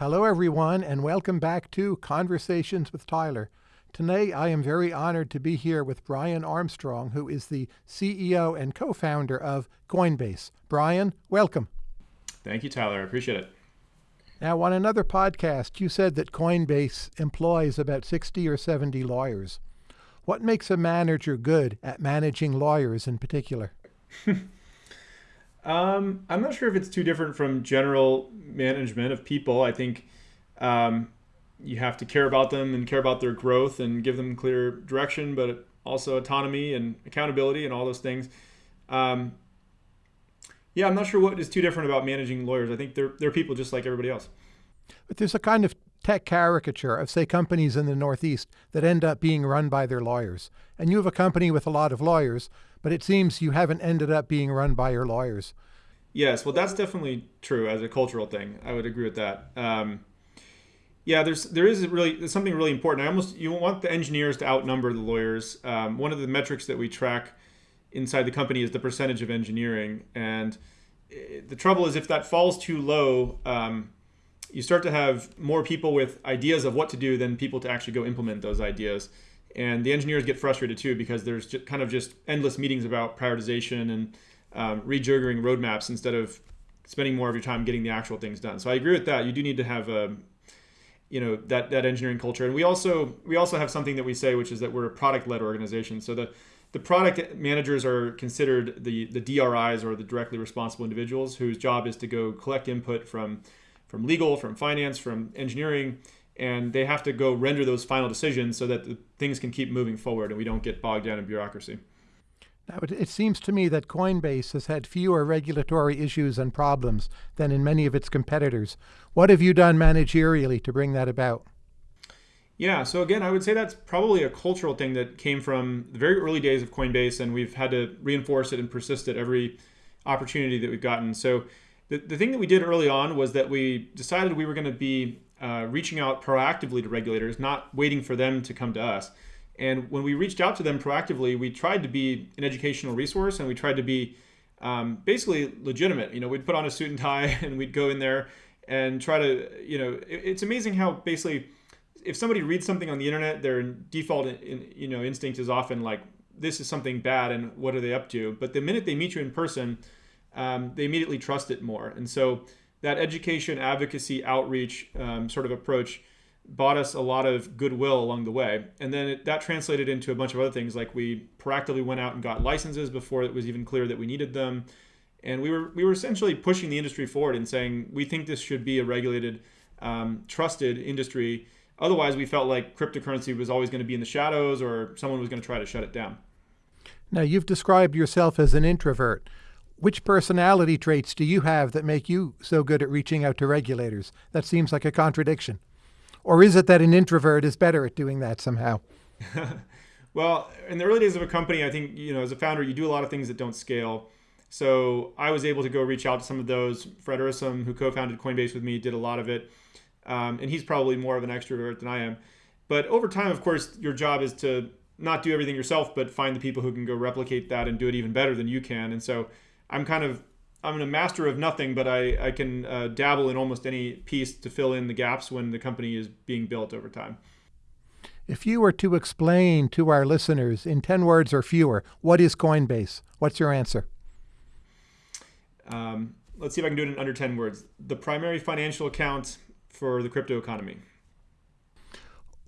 Hello, everyone, and welcome back to Conversations with Tyler. Today, I am very honored to be here with Brian Armstrong, who is the CEO and co founder of Coinbase. Brian, welcome. Thank you, Tyler. I appreciate it. Now, on another podcast, you said that Coinbase employs about 60 or 70 lawyers. What makes a manager good at managing lawyers in particular? Um, I'm not sure if it's too different from general management of people. I think um, you have to care about them and care about their growth and give them clear direction, but also autonomy and accountability and all those things. Um, yeah, I'm not sure what is too different about managing lawyers. I think they're they're people just like everybody else. But there's a kind of tech caricature of, say, companies in the Northeast that end up being run by their lawyers. And you have a company with a lot of lawyers, but it seems you haven't ended up being run by your lawyers. Yes, well, that's definitely true as a cultural thing. I would agree with that. Um, yeah, there's there is really there's something really important. I almost you want the engineers to outnumber the lawyers. Um, one of the metrics that we track inside the company is the percentage of engineering, and eh, the trouble is if that falls too low. Um, you start to have more people with ideas of what to do than people to actually go implement those ideas. And the engineers get frustrated too because there's just kind of just endless meetings about prioritization and um, rejiggering roadmaps instead of spending more of your time getting the actual things done. So I agree with that. You do need to have a, um, you know, that that engineering culture. And we also we also have something that we say, which is that we're a product-led organization. So the the product managers are considered the the DRIs or the directly responsible individuals whose job is to go collect input from from legal, from finance, from engineering, and they have to go render those final decisions so that the things can keep moving forward and we don't get bogged down in bureaucracy. Now, it, it seems to me that Coinbase has had fewer regulatory issues and problems than in many of its competitors. What have you done managerially to bring that about? Yeah, so again, I would say that's probably a cultural thing that came from the very early days of Coinbase, and we've had to reinforce it and persist at every opportunity that we've gotten. So the, the thing that we did early on was that we decided we were going to be uh, reaching out proactively to regulators, not waiting for them to come to us. And when we reached out to them proactively, we tried to be an educational resource and we tried to be um, basically legitimate. You know, we'd put on a suit and tie and we'd go in there and try to, you know, it, it's amazing how basically if somebody reads something on the internet, their default, in, you know, instinct is often like, this is something bad and what are they up to? But the minute they meet you in person, um, they immediately trust it more. And so that education, advocacy, outreach um, sort of approach bought us a lot of goodwill along the way. And then it, that translated into a bunch of other things, like we proactively went out and got licenses before it was even clear that we needed them. And we were we were essentially pushing the industry forward and saying we think this should be a regulated, um, trusted industry. Otherwise, we felt like cryptocurrency was always going to be in the shadows, or someone was going to try to shut it down. Now, you've described yourself as an introvert. Which personality traits do you have that make you so good at reaching out to regulators? That seems like a contradiction. Or is it that an introvert is better at doing that somehow? well, in the early days of a company, I think, you know, as a founder, you do a lot of things that don't scale. So I was able to go reach out to some of those. Fred Ehrsam, who co-founded Coinbase with me, did a lot of it. Um, and he's probably more of an extrovert than I am. But over time, of course, your job is to not do everything yourself, but find the people who can go replicate that and do it even better than you can. And so I'm kind of I'm a master of nothing, but I, I can uh, dabble in almost any piece to fill in the gaps when the company is being built over time. If you were to explain to our listeners in 10 words or fewer, what is Coinbase? What's your answer? Um, let's see if I can do it in under 10 words. The primary financial account for the crypto economy.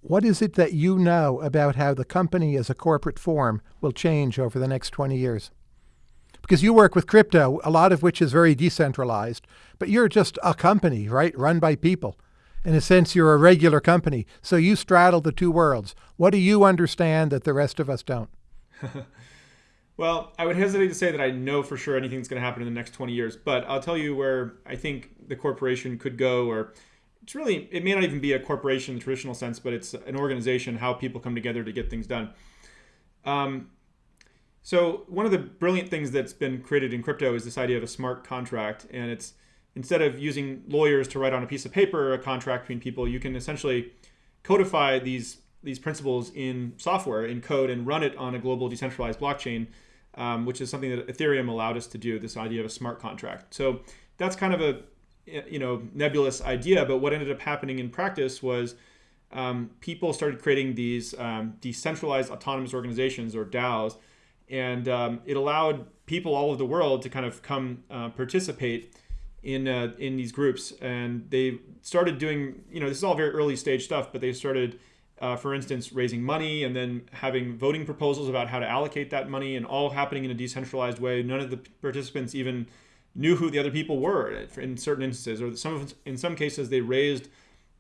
What is it that you know about how the company as a corporate form will change over the next 20 years? Because you work with crypto, a lot of which is very decentralized, but you're just a company, right? Run by people. In a sense, you're a regular company. So you straddle the two worlds. What do you understand that the rest of us don't? well, I would hesitate to say that I know for sure anything's going to happen in the next 20 years, but I'll tell you where I think the corporation could go, or it's really, it may not even be a corporation in the traditional sense, but it's an organization, how people come together to get things done. Um, so one of the brilliant things that's been created in crypto is this idea of a smart contract, and it's instead of using lawyers to write on a piece of paper a contract between people, you can essentially codify these these principles in software, in code, and run it on a global decentralized blockchain, um, which is something that Ethereum allowed us to do. This idea of a smart contract. So that's kind of a you know nebulous idea, but what ended up happening in practice was um, people started creating these um, decentralized autonomous organizations or DAOs, and um, it allowed people all over the world to kind of come uh, participate in uh, in these groups, and they started doing you know this is all very early stage stuff, but they started. Uh, for instance, raising money and then having voting proposals about how to allocate that money, and all happening in a decentralized way. None of the participants even knew who the other people were in certain instances, or some of, in some cases they raised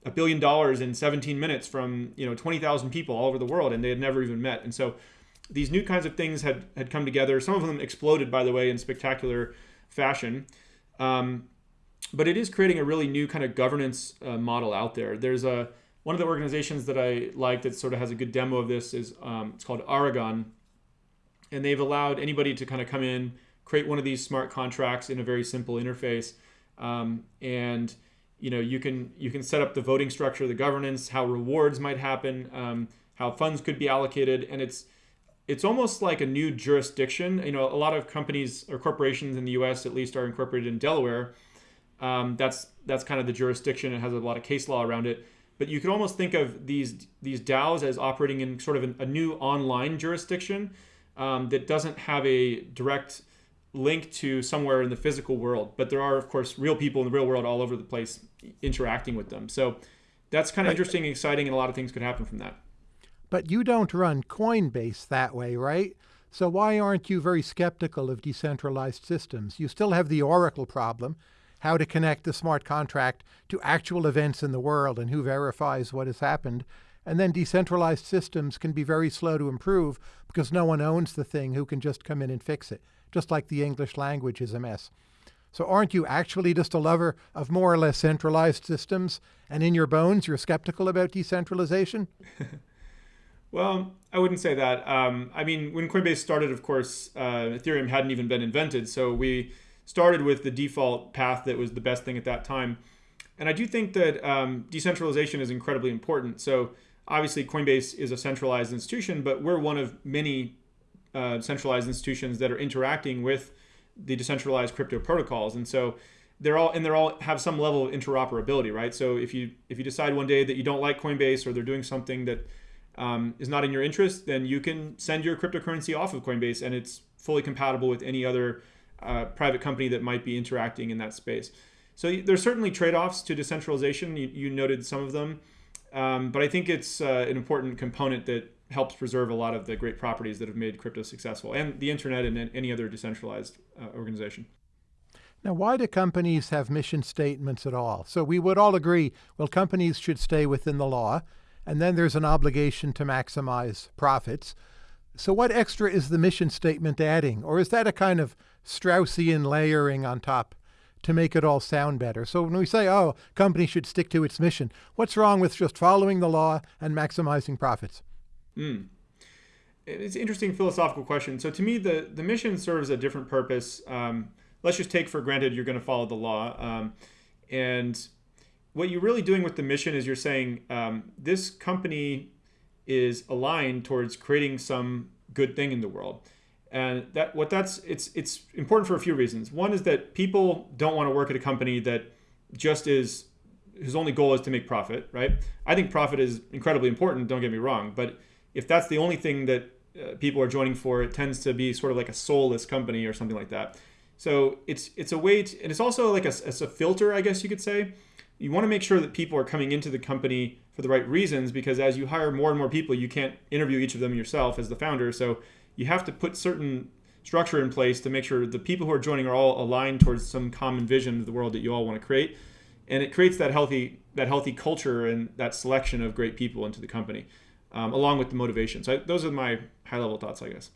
a billion dollars in 17 minutes from you know 20,000 people all over the world, and they had never even met. And so these new kinds of things had had come together. Some of them exploded, by the way, in spectacular fashion. Um, but it is creating a really new kind of governance uh, model out there. There's a one of the organizations that I like that sort of has a good demo of this is um, it's called Aragon, and they've allowed anybody to kind of come in, create one of these smart contracts in a very simple interface, um, and you know you can you can set up the voting structure, the governance, how rewards might happen, um, how funds could be allocated, and it's it's almost like a new jurisdiction. You know, a lot of companies or corporations in the U.S. at least are incorporated in Delaware. Um, that's that's kind of the jurisdiction. It has a lot of case law around it. But you could almost think of these these DAOs as operating in sort of a, a new online jurisdiction um, that doesn't have a direct link to somewhere in the physical world. But there are, of course, real people in the real world all over the place interacting with them. So that's kind of right. interesting, exciting, and a lot of things could happen from that. But you don't run Coinbase that way, right? So why aren't you very skeptical of decentralized systems? You still have the Oracle problem, how to connect the smart contract to actual events in the world and who verifies what has happened. And then decentralized systems can be very slow to improve because no one owns the thing who can just come in and fix it, just like the English language is a mess. So aren't you actually just a lover of more or less centralized systems? And in your bones, you're skeptical about decentralization? well, I wouldn't say that. Um, I mean, when Coinbase started, of course, uh, Ethereum hadn't even been invented. So we started with the default path that was the best thing at that time. And I do think that um, decentralization is incredibly important. So obviously, Coinbase is a centralized institution, but we're one of many uh, centralized institutions that are interacting with the decentralized crypto protocols. And so they're all and they're all have some level of interoperability, right? So if you if you decide one day that you don't like Coinbase or they're doing something that um, is not in your interest, then you can send your cryptocurrency off of Coinbase, and it's fully compatible with any other uh, private company that might be interacting in that space. So there's certainly trade-offs to decentralization. You, you noted some of them, um, but I think it's uh, an important component that helps preserve a lot of the great properties that have made crypto successful and the internet and any other decentralized uh, organization. Now, why do companies have mission statements at all? So we would all agree, well, companies should stay within the law, and then there's an obligation to maximize profits. So what extra is the mission statement adding? Or is that a kind of Straussian layering on top to make it all sound better? So when we say, oh, company should stick to its mission, what's wrong with just following the law and maximizing profits? Mm. It's an interesting philosophical question. So to me, the, the mission serves a different purpose. Um, let's just take for granted you're going to follow the law. Um, and what you're really doing with the mission is you're saying um, this company is aligned towards creating some good thing in the world. And that what that's it's it's important for a few reasons. One is that people don't want to work at a company that just is whose only goal is to make profit, right? I think profit is incredibly important, don't get me wrong, but if that's the only thing that uh, people are joining for, it tends to be sort of like a soulless company or something like that. So it's it's a way to, and it's also like a, a filter, I guess you could say. You want to make sure that people are coming into the company for the right reasons because as you hire more and more people, you can't interview each of them yourself as the founder. So you have to put certain structure in place to make sure the people who are joining are all aligned towards some common vision of the world that you all want to create. And it creates that healthy that healthy culture and that selection of great people into the company um, along with the motivation. So I, those are my high level thoughts, I guess.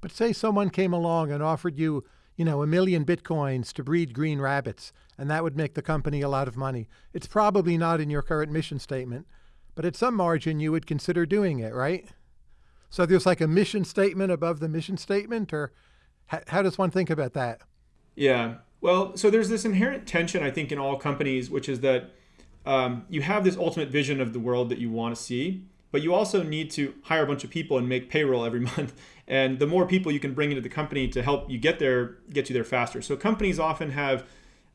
But say someone came along and offered you, you know, a million bitcoins to breed green rabbits, and that would make the company a lot of money. It's probably not in your current mission statement, but at some margin you would consider doing it, right? So there's like a mission statement above the mission statement, or how, does one think about that? Yeah. Well, so there's this inherent tension, I think, in all companies, which is that um, you have this ultimate vision of the world that you want to see, but you also need to hire a bunch of people and make payroll every month. And the more people you can bring into the company to help you get there, get you there faster. So companies often have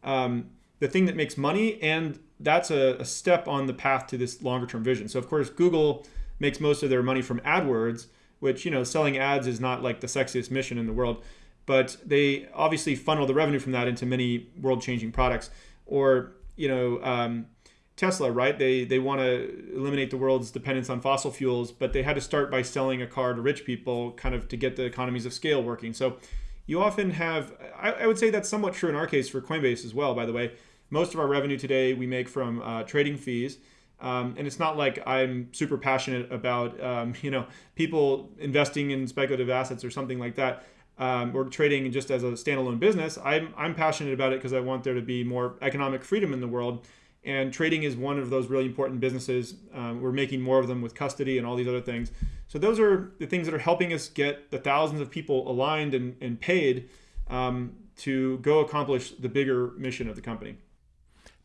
um, the thing that makes money, and that's a, a step on the path to this longer term vision. So of course, Google makes most of their money from AdWords, which you know selling ads is not like the sexiest mission in the world, but they obviously funnel the revenue from that into many world changing products. Or you know. Um, Tesla, right? They they want to eliminate the world's dependence on fossil fuels, but they had to start by selling a car to rich people, kind of to get the economies of scale working. So you often have, I, I would say that's somewhat true in our case for Coinbase as well. By the way, most of our revenue today we make from uh, trading fees. Um, and it's not like I'm super passionate about um, you know people investing in speculative assets or something like that, um, or trading just as a standalone business. I'm I'm passionate about it because I want there to be more economic freedom in the world, and trading is one of those really important businesses. Um, we're making more of them with custody and all these other things. So those are the things that are helping us get the thousands of people aligned and, and paid um, to go accomplish the bigger mission of the company.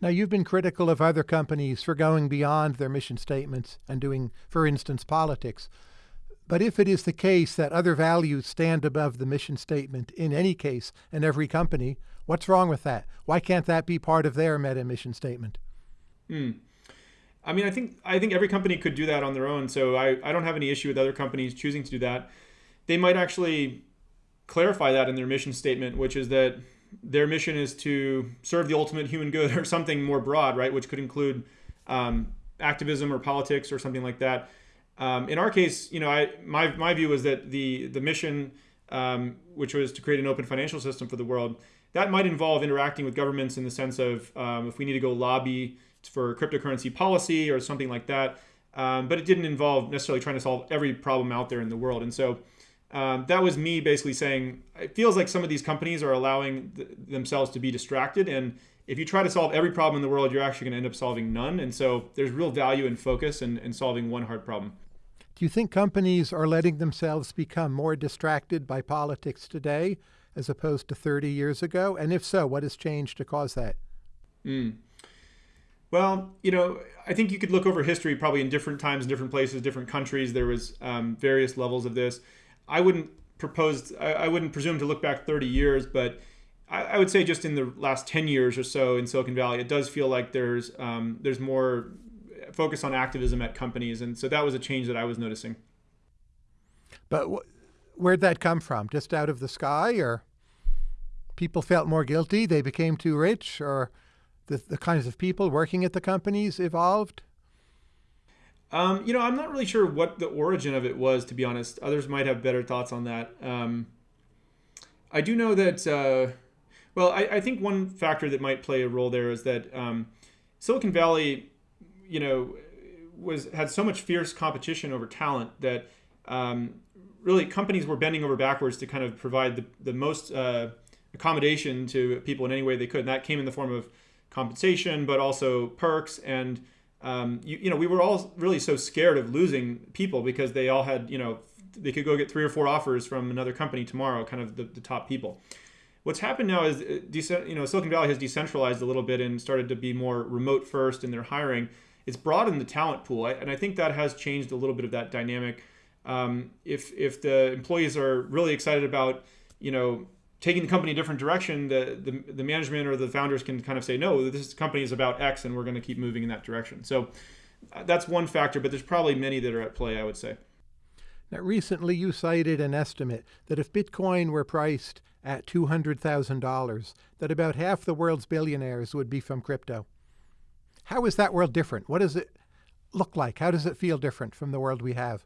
Now, you've been critical of other companies for going beyond their mission statements and doing, for instance, politics. But if it is the case that other values stand above the mission statement in any case in every company, what's wrong with that? Why can't that be part of their meta mission statement? Hmm. I mean, I think I think every company could do that on their own. So I, I don't have any issue with other companies choosing to do that. They might actually clarify that in their mission statement, which is that their mission is to serve the ultimate human good or something more broad, right? Which could include um, activism or politics or something like that. Um, in our case, you know, I my my view was that the the mission, um, which was to create an open financial system for the world, that might involve interacting with governments in the sense of um, if we need to go lobby for cryptocurrency policy or something like that. Um, but it didn't involve necessarily trying to solve every problem out there in the world. And so um, that was me basically saying it feels like some of these companies are allowing th- themselves to be distracted. And if you try to solve every problem in the world, you're actually going to end up solving none. And so there's real value in focus and, and solving one hard problem. Do you think companies are letting themselves become more distracted by politics today as opposed to 30 years ago? And if so, what has changed to cause that? Mm. Well, you know, I think you could look over history probably in different times, different places, different countries. There was um, various levels of this. I wouldn't propose, I, I, wouldn't presume to look back 30 years, but I, I, would say just in the last 10 years or so in Silicon Valley, it does feel like there's um, there's more focus on activism at companies, and so that was a change that I was noticing. But wh- where'd that come from? Just out of the sky, or people felt more guilty? They became too rich, or the, the kinds of people working at the companies evolved? Um, you know, I'm not really sure what the origin of it was, to be honest. Others might have better thoughts on that. Um, I do know that, uh, well, I, I, think one factor that might play a role there is that um, Silicon Valley, you know, was had so much fierce competition over talent that um, really companies were bending over backwards to kind of provide the, the most uh, accommodation to people in any way they could. And that came in the form of compensation, but also perks. And um, you, you know, we were all really so scared of losing people because they all had, you know, they could go get three or four offers from another company tomorrow, kind of the, the top people. What's happened now is, uh, you know, Silicon Valley has decentralized a little bit and started to be more remote first in their hiring. It's broadened the talent pool, and I think that has changed a little bit of that dynamic. Um, if if the employees are really excited about, you know, taking the company a different direction, the, the, the management or the founders can kind of say, no, this company is about X and we're going to keep moving in that direction. So uh, that's one factor, but there's probably many that are at play, I would say. Now, recently you cited an estimate that if Bitcoin were priced at $200,000, that about half the world's billionaires would be from crypto. How is that world different? What does it look like? How does it feel different from the world we have?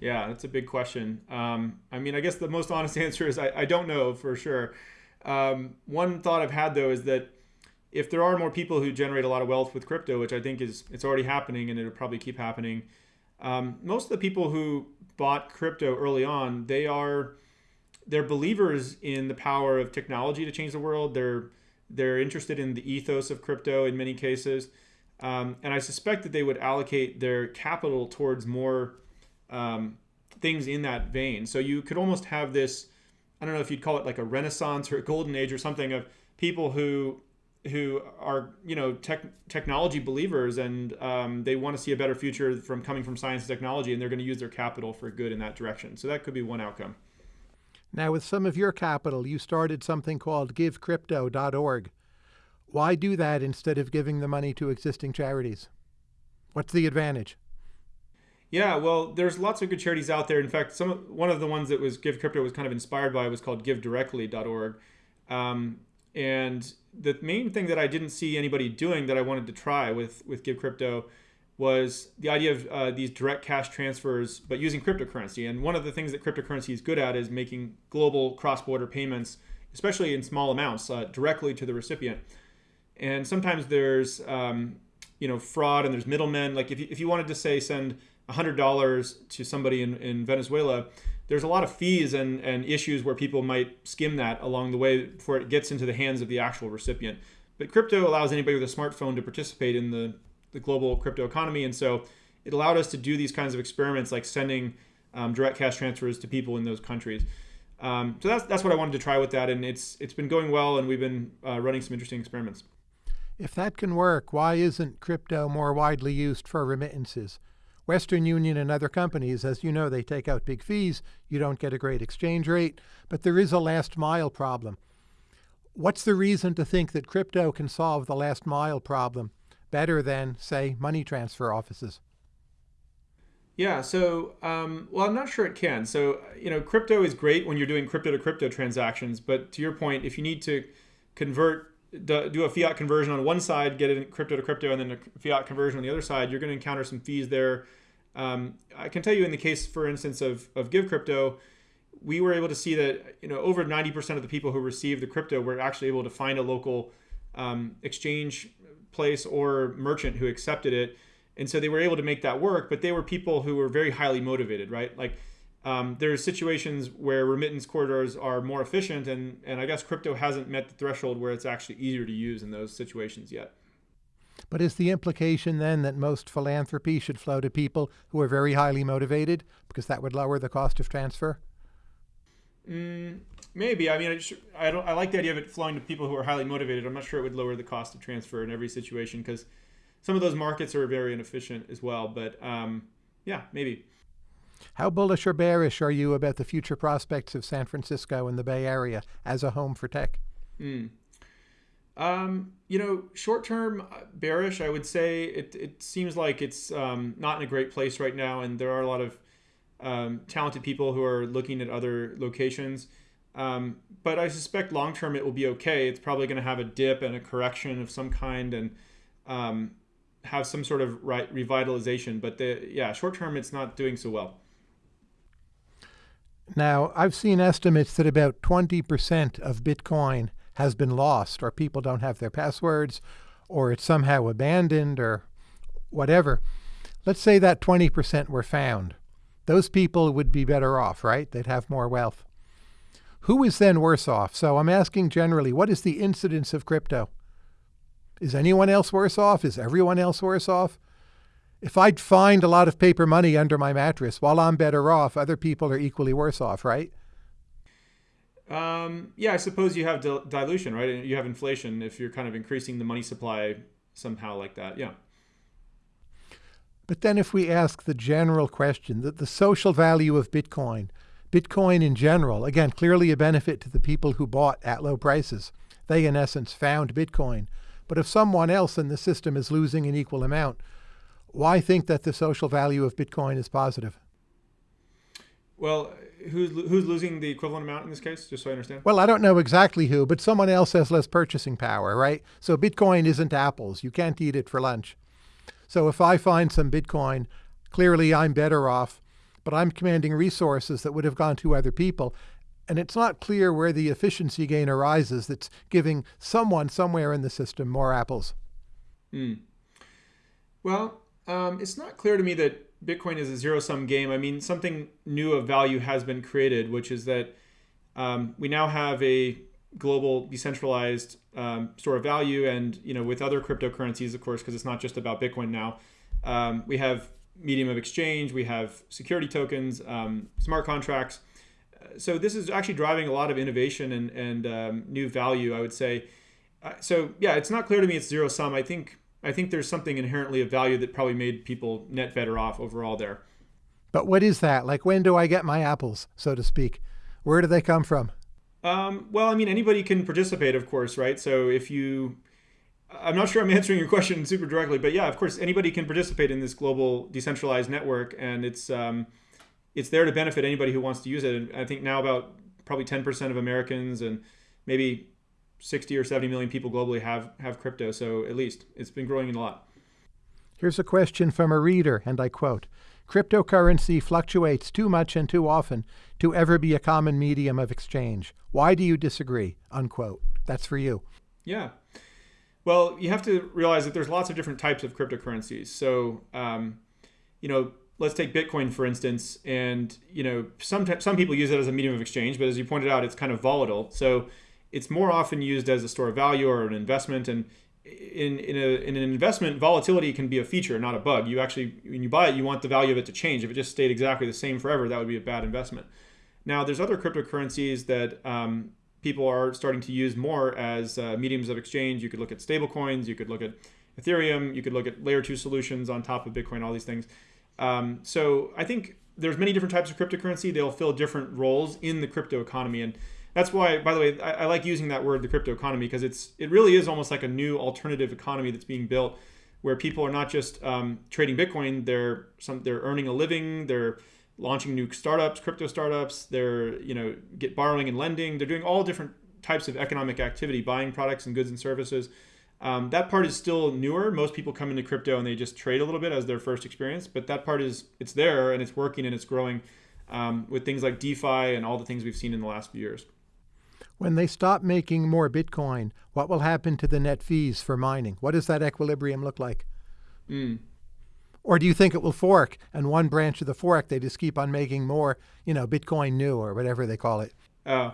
Yeah, that's a big question. Um, I mean, I guess the most honest answer is I, I don't know for sure. Um, one thought I've had though is that if there are more people who generate a lot of wealth with crypto, which I think is it's already happening and it'll probably keep happening, um, most of the people who bought crypto early on, they are they're believers in the power of technology to change the world. They're they're interested in the ethos of crypto in many cases, um, and I suspect that they would allocate their capital towards more um, things in that vein. So you could almost have this, I don't know if you'd call it like a renaissance or a golden age or something of people who who are you know tech, technology believers and um, they want to see a better future from coming from science and technology and they're going to use their capital for good in that direction so that could be one outcome now with some of your capital you started something called givecrypto.org Why do that instead of giving the money to existing charities? What's the advantage? Yeah, well, there's lots of good charities out there. In fact, some one of the ones that was Give Crypto was kind of inspired by was called GiveDirectly.org, um, and the main thing that I didn't see anybody doing that I wanted to try with with Give Crypto was the idea of uh, these direct cash transfers, but using cryptocurrency. And one of the things that cryptocurrency is good at is making global cross-border payments, especially in small amounts, uh, directly to the recipient. And sometimes there's um, you know fraud and there's middlemen. Like if you, if you wanted to say send $100 to somebody in, in Venezuela, there's a lot of fees and, and issues where people might skim that along the way before it gets into the hands of the actual recipient. But crypto allows anybody with a smartphone to participate in the, the global crypto economy. And so it allowed us to do these kinds of experiments like sending um, direct cash transfers to people in those countries. Um, so that's, that's what I wanted to try with that. And it's, it's been going well, and we've been uh, running some interesting experiments. If that can work, why isn't crypto more widely used for remittances? Western Union and other companies, as you know, they take out big fees. You don't get a great exchange rate, but there is a last mile problem. What's the reason to think that crypto can solve the last mile problem better than, say, money transfer offices? Yeah, so, um, well, I'm not sure it can. So, you know, crypto is great when you're doing crypto to crypto transactions. But to your point, if you need to convert, do a fiat conversion on one side, get it in crypto to crypto, and then a fiat conversion on the other side, you're going to encounter some fees there um, I can tell you in the case, for instance, of, of Give Crypto, we were able to see that you know over 90% of the people who received the crypto were actually able to find a local um, exchange place or merchant who accepted it. And so they were able to make that work, but they were people who were very highly motivated, right? Like um, there's situations where remittance corridors are more efficient, and, and I guess crypto hasn't met the threshold where it's actually easier to use in those situations yet. But is the implication then that most philanthropy should flow to people who are very highly motivated because that would lower the cost of transfer? Mm, maybe. I mean, I, just, I, don't. I like the idea of it flowing to people who are highly motivated. I'm not sure it would lower the cost of transfer in every situation because some of those markets are very inefficient as well. But um, yeah, maybe. How bullish or bearish are you about the future prospects of San Francisco and the Bay Area as a home for tech? Mm. Um, you know, short term uh, bearish, I would say it, it seems like it's um, not in a great place right now, and there are a lot of um, talented people who are looking at other locations. Um, but I suspect long term it will be okay. It's probably going to have a dip and a correction of some kind, and um, have some sort of revitalization. But the yeah, short term it's not doing so well. Now I've seen estimates that about twenty percent of Bitcoin has been lost or people don't have their passwords or it's somehow abandoned or whatever. Let's say that 20% were found. Those people would be better off, right? They'd have more wealth. Who is then worse off? So I'm asking generally, what is the incidence of crypto? Is anyone else worse off? Is everyone else worse off? If I'd find a lot of paper money under my mattress, while I'm better off, other people are equally worse off, right? Um, yeah, I suppose you have dil- dilution, right? You have inflation if you're kind of increasing the money supply somehow like that. Yeah. But then, if we ask the general question that the social value of Bitcoin, Bitcoin in general, again, clearly a benefit to the people who bought at low prices. They, in essence, found Bitcoin. But if someone else in the system is losing an equal amount, why think that the social value of Bitcoin is positive? Well, who's who's losing the equivalent amount in this case? Just so I understand. Well, I don't know exactly who, but someone else has less purchasing power, right? So Bitcoin isn't apples. You can't eat it for lunch. So if I find some Bitcoin, clearly I'm better off, but I'm commanding resources that would have gone to other people. And it's not clear where the efficiency gain arises that's giving someone somewhere in the system more apples. Hmm. Well, um, it's not clear to me that Bitcoin is a zero sum game. I mean, something new of value has been created, which is that um, we now have a global decentralized um, store of value, and you know, with other cryptocurrencies, of course, because it's not just about Bitcoin now. Um, we have medium of exchange, we have security tokens, um, smart contracts. So this is actually driving a lot of innovation and and um, new value, I would say. Uh, so yeah, it's not clear to me it's zero sum. I think I think there's something inherently of value that probably made people net better off overall there. But what is that? Like, when do I get my apples, so to speak? Where do they come from? Um, well, I mean, anybody can participate, of course, right? So if you I'm not sure I'm answering your question super directly, but yeah, of course, anybody can participate in this global decentralized network, and it's um, it's there to benefit anybody who wants to use it. And I think now about probably 10% of Americans and maybe 60 or 70 million people globally have have crypto. So at least it's been growing a lot. Here's a question from a reader, and I quote Cryptocurrency fluctuates too much and too often to ever be a common medium of exchange. Why do you disagree? Unquote. That's for you. Yeah. Well, you have to realize that there's lots of different types of cryptocurrencies. So, um, you know, let's take Bitcoin for instance, and you know, some some people use it as a medium of exchange, but as you pointed out, it's kind of volatile. So, it's more often used as a store of value or an investment. And in in, a, in an investment, volatility can be a feature, not a bug. You actually, when you buy it, you want the value of it to change. If it just stayed exactly the same forever, that would be a bad investment. Now, there's other cryptocurrencies that um, people are starting to use more as uh, mediums of exchange. You could look at stablecoins, you could look at Ethereum, you could look at layer two solutions on top of Bitcoin, all these things. Um, so I think there's many different types of cryptocurrency. They'll fill different roles in the crypto economy. And that's why, by the way, I, I like using that word, the crypto economy, because it's it really is almost like a new alternative economy that's being built where people are not just um, trading Bitcoin, they're some they're earning a living, they're launching new startups, crypto startups. They're you know get borrowing and lending. They're doing all different types of economic activity, buying products and goods and services. Um, that part is still newer. Most people come into crypto and they just trade a little bit as their first experience, but that part is it's there and it's working and it's growing um, with things like DeFi and all the things we've seen in the last few years. When they stop making more Bitcoin, what will happen to the net fees for mining? What does that equilibrium look like? Mm. Or do you think it will fork and one branch of the fork they just keep on making more, you know, Bitcoin new or whatever they call it? Oh,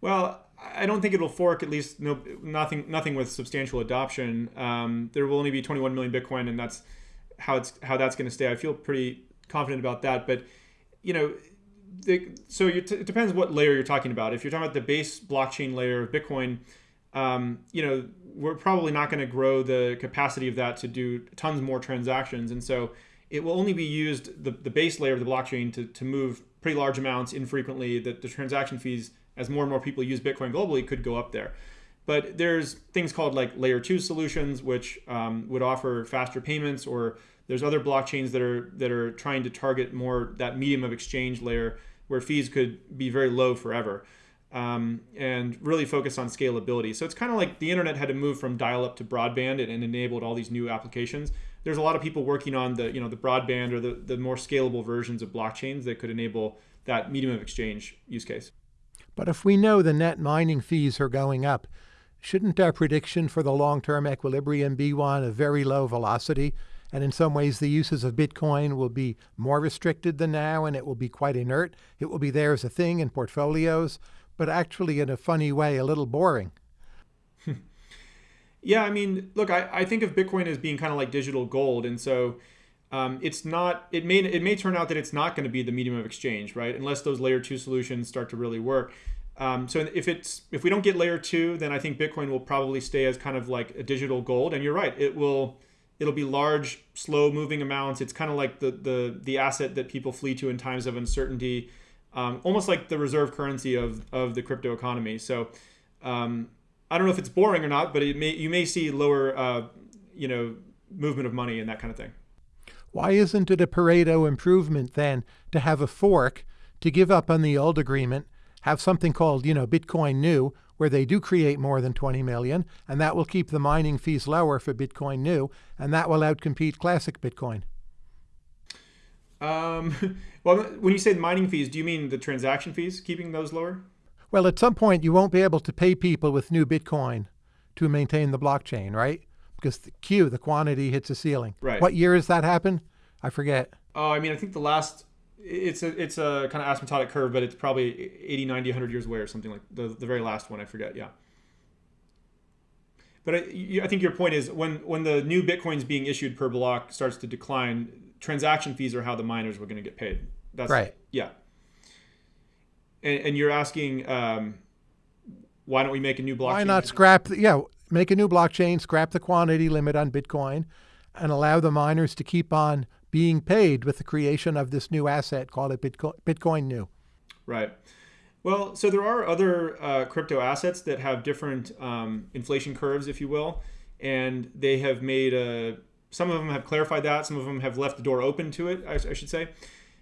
well, I don't think it'll fork. At least no, nothing, nothing with substantial adoption. Um, there will only be 21 million Bitcoin, and that's how it's how that's going to stay. I feel pretty confident about that. But you know, the, so it depends what layer you're talking about. If you're talking about the base blockchain layer of Bitcoin, um, you know, we're probably not going to grow the capacity of that to do tons more transactions. And so it will only be used, the, the base layer of the blockchain, to, to move pretty large amounts infrequently. That the transaction fees, as more and more people use Bitcoin globally, could go up there. But there's things called like layer two solutions, which um, would offer faster payments, or there's other blockchains that are that are trying to target more that medium of exchange layer where fees could be very low forever um, and really focus on scalability. So it's kind of like the internet had to move from dial-up to broadband and, and, enabled all these new applications. There's a lot of people working on the you know the broadband or the, the more scalable versions of blockchains that could enable that medium of exchange use case. But if we know the net mining fees are going up, shouldn't our prediction for the long-term equilibrium be one of very low velocity? And in some ways, the uses of Bitcoin will be more restricted than now, and it will be quite inert. It will be there as a thing in portfolios but actually in a funny way, a little boring. yeah, I mean, look, I, I think of Bitcoin as being kind of like digital gold. And so um, it's not, it may, it may turn out that it's not going to be the medium of exchange, right? Unless those layer two solutions start to really work. Um, so if it's if we don't get layer two, then I think Bitcoin will probably stay as kind of like a digital gold. And you're right, it will it'll be large, slow moving amounts. It's kind of like the the the asset that people flee to in times of uncertainty um, almost like the reserve currency of, of the crypto economy. So um, I don't know if it's boring or not, but it may, you may see lower, uh, you know, movement of money and that kind of thing. Why isn't it a Pareto improvement then to have a fork, to give up on the old agreement, have something called, you know, Bitcoin New, where they do create more than 20 million, and that will keep the mining fees lower for Bitcoin New, and that will outcompete classic Bitcoin? Um, well, when you say the mining fees, do you mean the transaction fees, keeping those lower? Well, at some point, you won't be able to pay people with new Bitcoin to maintain the blockchain, right? Because the Q, the quantity, hits a ceiling. Right. What year has that happened? I forget. Oh, I mean, I think the last it's a it's a kind of asymptotic curve, but it's probably 80, 90, 100 years away or something like the the very last one. I forget. Yeah. But I, I think your point is when when the new bitcoins being issued per block starts to decline, transaction fees are how the miners were going to get paid. That's right. Yeah. And, and you're asking, um, why don't we make a new blockchain? Why not scrap? The, yeah, make a new blockchain, scrap the quantity limit on Bitcoin, and allow the miners to keep on being paid with the creation of this new asset, called it Bitcoin, Bitcoin New. Right. Well, so there are other uh, crypto assets that have different um, inflation curves, if you will and they have made a. Some of them have clarified that. Some of them have left the door open to it. I, I should say.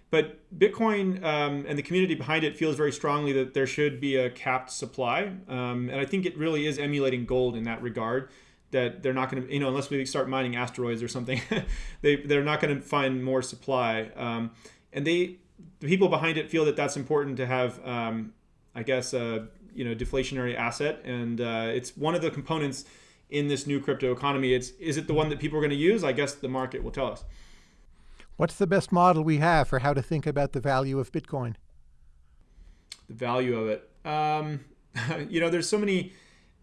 But Bitcoin um, and the community behind it feels very strongly that there should be a capped supply, um, and I think it really is emulating gold in that regard. That they're not going to, you know, unless we start mining asteroids or something, they they're not going to find more supply. Um, and they, the people behind it, feel that that's important to have, um, I guess, a you know deflationary asset, and uh, it's one of the components in this new crypto economy. It's is it the one that people are going to use? I guess the market will tell us. What's the best model we have for how to think about the value of Bitcoin? The value of it. Um, you know, there's so many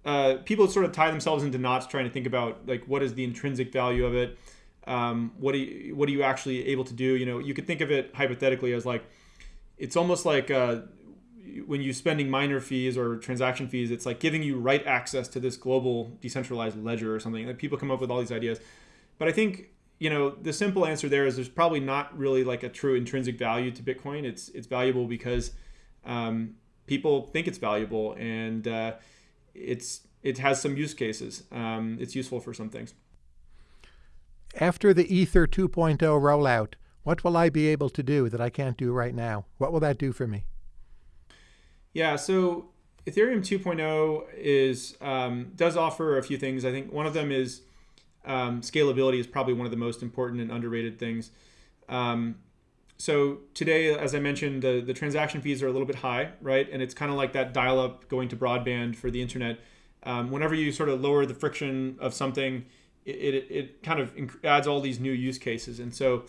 uh, people sort of tie themselves into knots trying to think about like what is the intrinsic value of it. Um, what do you, what are you actually able to do? You know, you could think of it hypothetically as like it's almost like uh, when you're spending miner fees or transaction fees, it's like giving you right access to this global decentralized ledger or something. Like people come up with all these ideas, but I think you know, the simple answer there is there's probably not really like a true intrinsic value to Bitcoin. It's it's valuable because um, people think it's valuable and uh, it's it has some use cases. Um, it's useful for some things. After the Ether 2.0 rollout, what will I be able to do that I can't do right now? What will that do for me? Yeah, so Ethereum 2.0 is um, does offer a few things. I think one of them is um, scalability is probably one of the most important and underrated things. Um, so today, as I mentioned, the, the transaction fees are a little bit high, right? And it's kind of like that dial-up going to broadband for the internet. Um, whenever you sort of lower the friction of something, it, it, it kind of adds all these new use cases. And so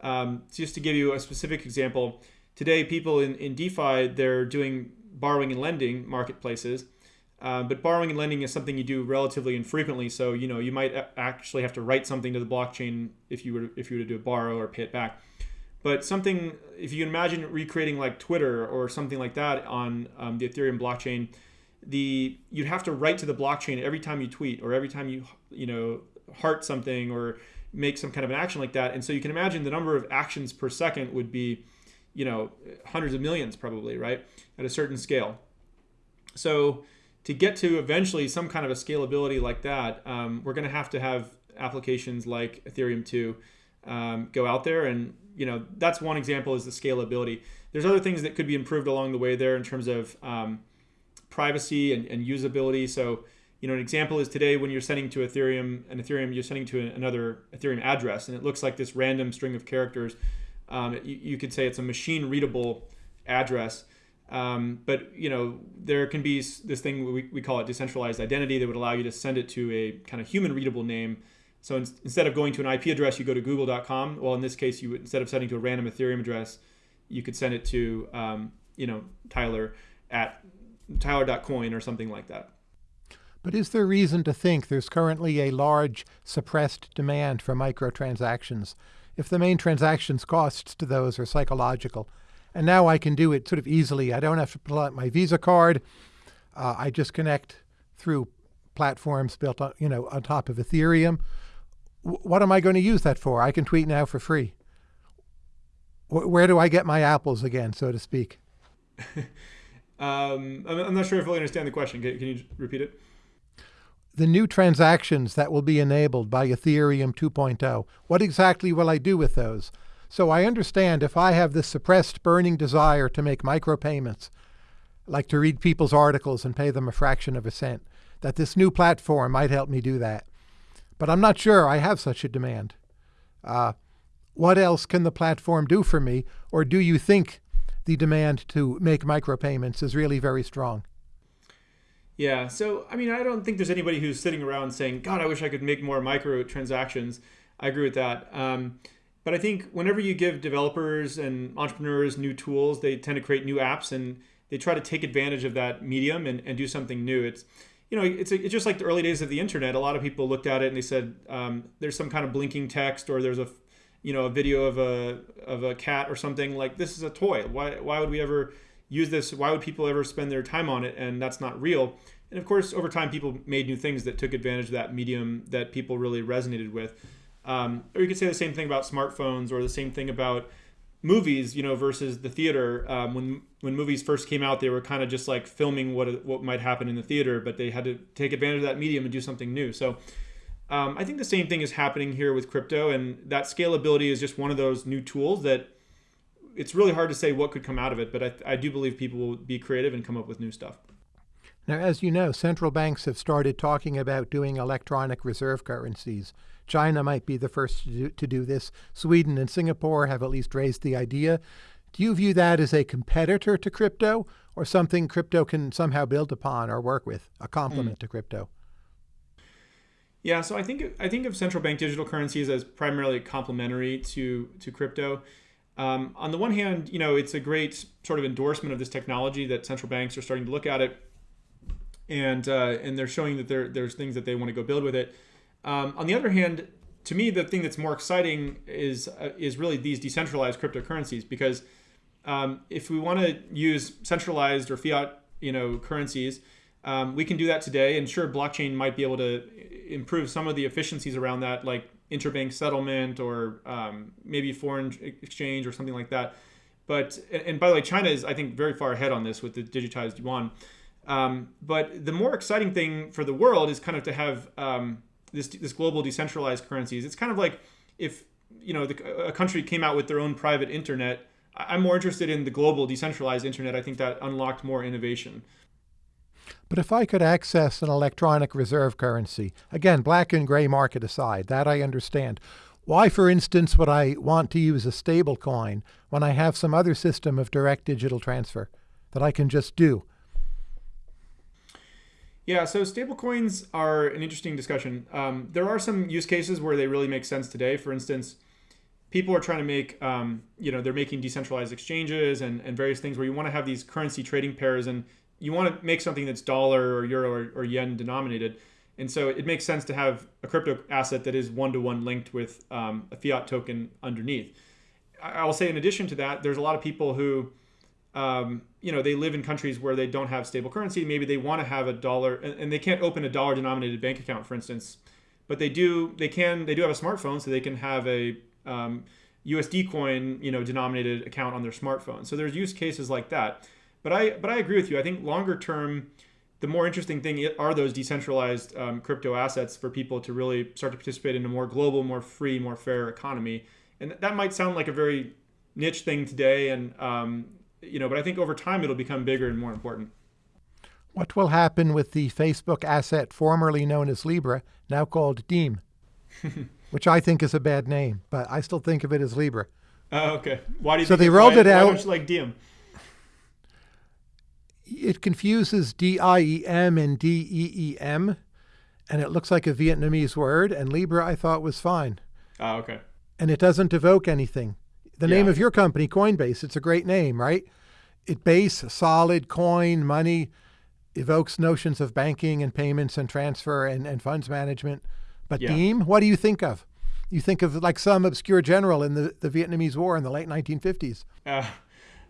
um, just to give you a specific example, today people in, in DeFi, they're doing borrowing and lending marketplaces. Uh, but borrowing and lending is something you do relatively infrequently. So you know you might actually have to write something to the blockchain if you were if you were to do a borrow or pay it back. But something if you imagine recreating like Twitter or something like that on um, the Ethereum blockchain, the you'd have to write to the blockchain every time you tweet or every time you you know heart something or make some kind of an action like that. And so you can imagine the number of actions per second would be you know hundreds of millions probably right at a certain scale. So to get to eventually some kind of a scalability like that, um, we're going to have to have applications like Ethereum 2 um, go out there. And, you know, that's one example is the scalability. There's other things that could be improved along the way there in terms of um, privacy and, and, usability. So, you know, an example is today when you're sending to Ethereum, an Ethereum, you're sending to another Ethereum address, and it looks like this random string of characters. Um, you, you could say it's a machine readable address um, but you know there can be this thing we, we call it decentralized identity that would allow you to send it to a kind of human readable name. So in, instead of going to an IP address, you go to google.com. Well, in this case, you would, instead of sending to a random Ethereum address, you could send it to um, you know Tyler at tyler.coin or something like that. But is there reason to think there's currently a large suppressed demand for microtransactions if the main transactions costs to those are psychological? And now I can do it sort of easily. I don't have to pull out my Visa card. Uh, I just connect through platforms built on, you know, on top of Ethereum. What am I going to use that for? I can tweet now for free. Where do I get my apples again, so to speak? um, I'm not sure if I understand the question. Can, can you repeat it? the new transactions that will be enabled by Ethereum 2.0, what exactly will I do with those? So I understand if I have this suppressed burning desire to make micropayments, like to read people's articles and pay them a fraction of a cent, that this new platform might help me do that. But I'm not sure I have such a demand. Uh, what else can the platform do for me? Or do you think the demand to make micropayments is really very strong? Yeah, so I mean, I don't think there's anybody who's sitting around saying, God, I wish I could make more microtransactions. I agree with that. Um, but I think whenever you give developers and entrepreneurs new tools, they tend to create new apps and they try to take advantage of that medium and, and do something new. It's you know, it's, it's just like the early days of the internet. A lot of people looked at it and they said, um, there's some kind of blinking text or there's a, you know, a video of a, of a cat or something like this is a toy. Why, why would we ever use this? Why would people ever spend their time on it? And that's not real. And of course, over time, people made new things that took advantage of that medium that people really resonated with. Um, or you could say the same thing about smartphones, or the same thing about movies, you know, versus the theater. Um, when when movies first came out, they were kind of just like filming what what might happen in the theater, but they had to take advantage of that medium and do something new. So Um, I think the same thing is happening here with crypto, and that scalability is just one of those new tools that it's really hard to say what could come out of it. But I, I do believe people will be creative and come up with new stuff. Now, as you know, central banks have started talking about doing electronic reserve currencies. China might be the first to do, to do, this. Sweden and Singapore have at least raised the idea. Do you view that as a competitor to crypto or something crypto can somehow build upon or work with, a complement mm. to crypto? Yeah, so I think I think of central bank digital currencies as primarily complementary to to crypto. Um, on the one hand, you know, it's a great sort of endorsement of this technology that central banks are starting to look at it and uh, and they're showing that there there's things that they want to go build with it. Um, on the other hand, to me, the thing that's more exciting is uh, is really these decentralized cryptocurrencies because um, if we want to use centralized or fiat you know currencies, um, we can do that today. And sure, blockchain might be able to improve some of the efficiencies around that, like interbank settlement or um, maybe foreign exchange or something like that. But and by the way, China is I think very far ahead on this with the digitized yuan. Um, but the more exciting thing for the world is kind of to have um, this this global decentralized currencies. It's kind of like if you know the, a country came out with their own private internet. I'm more interested in the global decentralized internet. I think that unlocked more innovation. But if I could access an electronic reserve currency, again, black and gray market aside, that I understand. Why, for instance, would I want to use a stable coin when I have some other system of direct digital transfer that I can just do? Yeah, so stablecoins are an interesting discussion. Um, there are some use cases where they really make sense today. For instance, people are trying to make, um, you know, they're making decentralized exchanges and, and various things where you want to have these currency trading pairs and you want to make something that's dollar or euro or, or yen denominated. And so it makes sense to have a crypto asset that is one to one linked with um, a fiat token underneath. I will say, in addition to that, there's a lot of people who um, you know, they live in countries where they don't have stable currency. Maybe they want to have a dollar, and, and they can't open a dollar-denominated bank account, for instance. But they do. They can. They do have a smartphone, so they can have a um, USD coin, you know, denominated account on their smartphone. So there's use cases like that. But I, but I agree with you. I think longer term, the more interesting thing are those decentralized um, crypto assets for people to really start to participate in a more global, more free, more fair economy. And that might sound like a very niche thing today, and um, you know, but I think over time it'll become bigger and more important. What will happen with the Facebook asset formerly known as Libra, now called Diem, which I think is a bad name, but I still think of it as Libra. Oh, okay. Why do you? So they rolled why, it out. Why don't you like Diem? It confuses D I E M and D E E M, and it looks like a Vietnamese word. And Libra, I thought was fine. Oh, okay. And it doesn't evoke anything. The yeah. name of your company, Coinbase, it's a great name, right? It base, solid, coin, money, evokes notions of banking and payments and transfer and, and funds management. But yeah. Diem, what do you think of? You think of like some obscure general in the, the Vietnamese War in the late 1950s. Uh,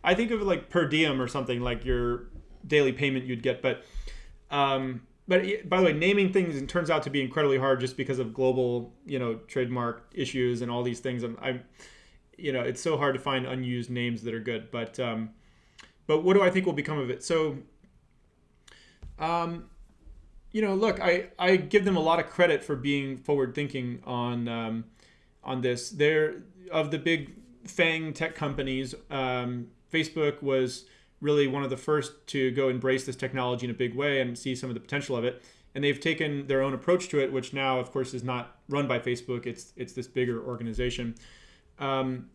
I think of it like per diem or something like your daily payment you'd get. But um, but by the way, naming things turns out to be incredibly hard just because of global, you know, trademark issues and all these things. I'm, I'm you know, it's so hard to find unused names that are good. But um, but what do I think will become of it? So, um, you know, look, I I give them a lot of credit for being forward thinking on um, on this. They're of the big FANG tech companies. Um, Facebook was really one of the first to go embrace this technology in a big way and see some of the potential of it. And they've taken their own approach to it, which now, of course, is not run by Facebook. It's it's this bigger organization. Um,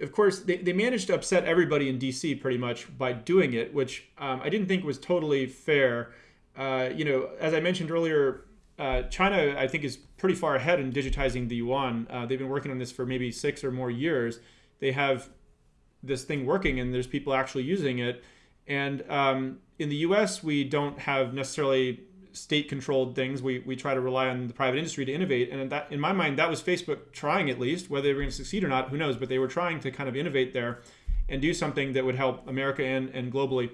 of course, they, they managed to upset everybody in DC pretty much by doing it, which um, I didn't think was totally fair. Uh, you know, as I mentioned earlier, uh, China, I think, is pretty far ahead in digitizing the yuan. Uh, they've been working on this for maybe six or more years. They have this thing working, and there's people actually using it. And um, in the US, we don't have necessarily state controlled things. We, we try to rely on the private industry to innovate. And that, in my mind, that was Facebook trying at least, whether they were going to succeed or not, who knows, but they were trying to kind of innovate there and do something that would help America and, and globally.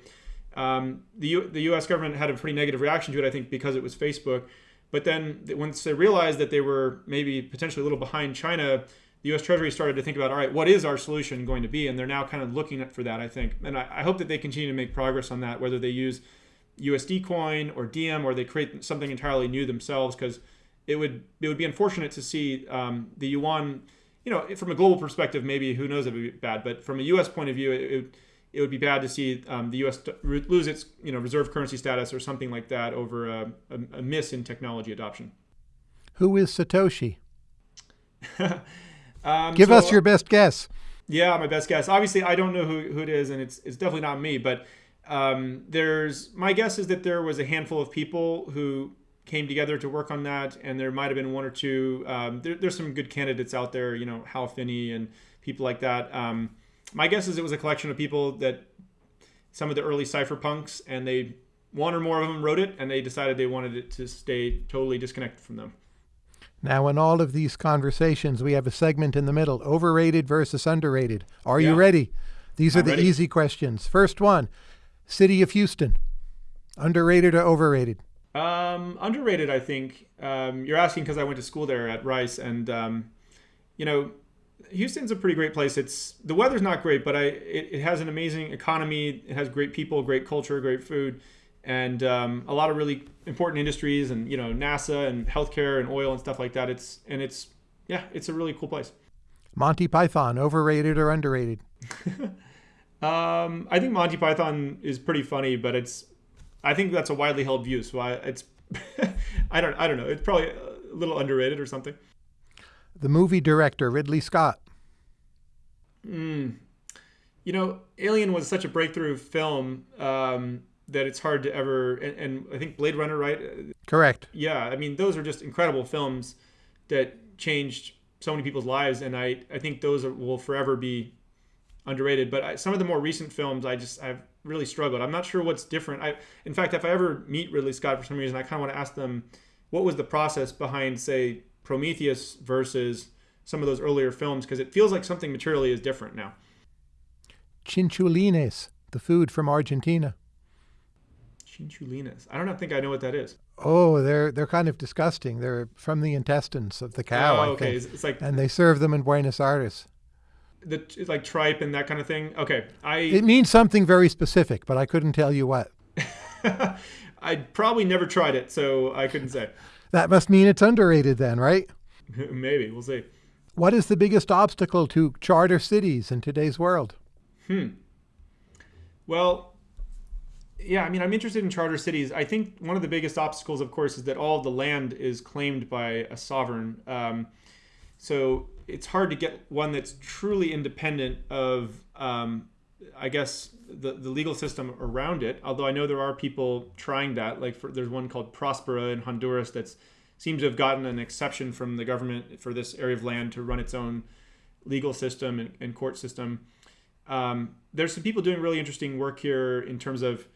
Um, the, U, the US government had a pretty negative reaction to it, I think, because it was Facebook. But then once they realized that they were maybe potentially a little behind China, the U.S. Treasury started to think about, all right, what is our solution going to be? And they're now kind of looking for that, I think. And I, I hope that they continue to make progress on that, whether they use USD coin or Diem, or they create something entirely new themselves because it would it would be unfortunate to see um, the yuan. You know, from a global perspective, maybe who knows it would be bad, but from a U.S. point of view, it, it, it would be bad to see um, the U.S. lose its you know reserve currency status or something like that over a, a, a miss in technology adoption. Who is Satoshi? um, Give so, us your best guess. Yeah, my best guess. Obviously, I don't know who, who it is, and it's it's definitely not me. But um, there's my guess is that there was a handful of people who came together to work on that, and there might have been one or two. Um, there, there's some good candidates out there, you know, Hal Finney and people like that. Um, my guess is it was a collection of people that some of the early cypherpunks, and they one or more of them wrote it, and they decided they wanted it to stay totally disconnected from them. Now, in all of these conversations, we have a segment in the middle overrated versus underrated. Are yeah. you ready? These are I'm the ready. easy questions. First one City of Houston, underrated or overrated? Um, underrated, I think. Um, you're asking because I went to school there at Rice, and um, you know, Houston's a pretty great place. It's the weather's not great, but I it, it has an amazing economy. It has great people, great culture, great food and um, a lot of really important industries and you know NASA and healthcare and oil and stuff like that. It's and it's yeah, it's a really cool place. Monty Python, overrated or underrated? um, I think Monty Python is pretty funny, but it's I think that's a widely held view. So I, it's I don't I don't know. It's probably a little underrated or something. The movie director Ridley Scott. Mm. You know, Alien was such a breakthrough film. Um, that it's hard to ever and, and, I think Blade Runner, right? Correct. Yeah, I mean those are just incredible films that changed so many people's lives, and I I think those are, will forever be underrated. But I, some of the more recent films, I just I've really struggled. I'm not sure what's different. I in fact, if I ever meet Ridley Scott for some reason, I kind of want to ask them what was the process behind say Prometheus versus some of those earlier films because it feels like something materially is different now. Chinchulines, the food from Argentina. Chinchulines. I don't think I know what that is. Oh, they're they're kind of disgusting. They're from the intestines of the cow. Oh, okay. It's, it's like and they serve them in Buenos Aires. The like tripe and that kind of thing. Okay, I. It means something very specific, but I couldn't tell you what. I probably never tried it, so I couldn't say. That must mean it's underrated then, right? Maybe we'll see. What is the biggest obstacle to charter cities in today's world? Hmm. Well, yeah, I mean, I'm interested in charter cities. I think one of the biggest obstacles, of course, is that all the land is claimed by a sovereign. Um, so it's hard to get one that's truly independent of, um, I guess, the, the legal system around it. Although I know there are people trying that. Like for, there's one called Prospera in Honduras that seems to have gotten an exception from the government for this area of land to run its own legal system and, and court system. Um, there's some people doing really interesting work here in terms of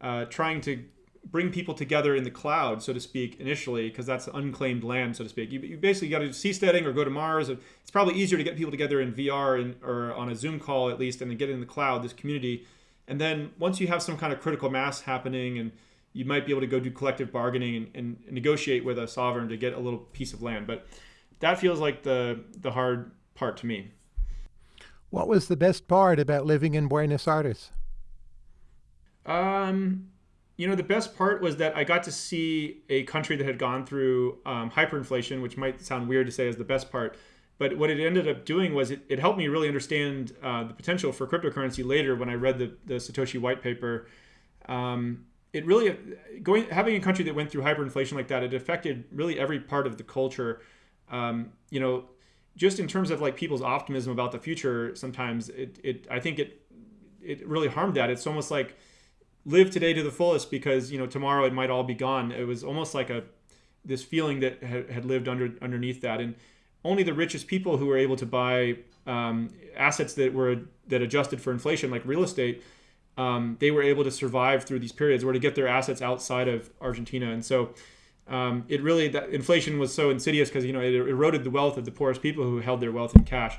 uh, trying to bring people together in the cloud, so to speak, initially, because that's unclaimed land, so to speak. You, you basically got to do seasteading or go to Mars. It's probably easier to get people together in VR and, or on a Zoom call at least, and then get in the cloud, this community. And then once you have some kind of critical mass happening, and you might be able to go do collective bargaining and, and negotiate with a sovereign to get a little piece of land. But that feels like the the hard part to me. What was the best part about living in Buenos Aires? Um, you know, the best part was that I got to see a country that had gone through um, hyperinflation, which might sound weird to say as the best part. But what it ended up doing was it, it helped me really understand uh, the potential for cryptocurrency later when I read the, the Satoshi white paper. Um, it really going having a country that went through hyperinflation like that, it affected really every part of the culture. Um, you know, just in terms of like people's optimism about the future, sometimes it, it I think it it really harmed that. It's almost like live today to the fullest because you know tomorrow it might all be gone. It was almost like a this feeling that had, had lived under underneath that, and only the richest people who were able to buy um, assets that were that adjusted for inflation, like real estate, um, they were able to survive through these periods, or to get their assets outside of Argentina, and so. Um, it really that inflation was so insidious because you know it eroded the wealth of the poorest people who held their wealth in cash.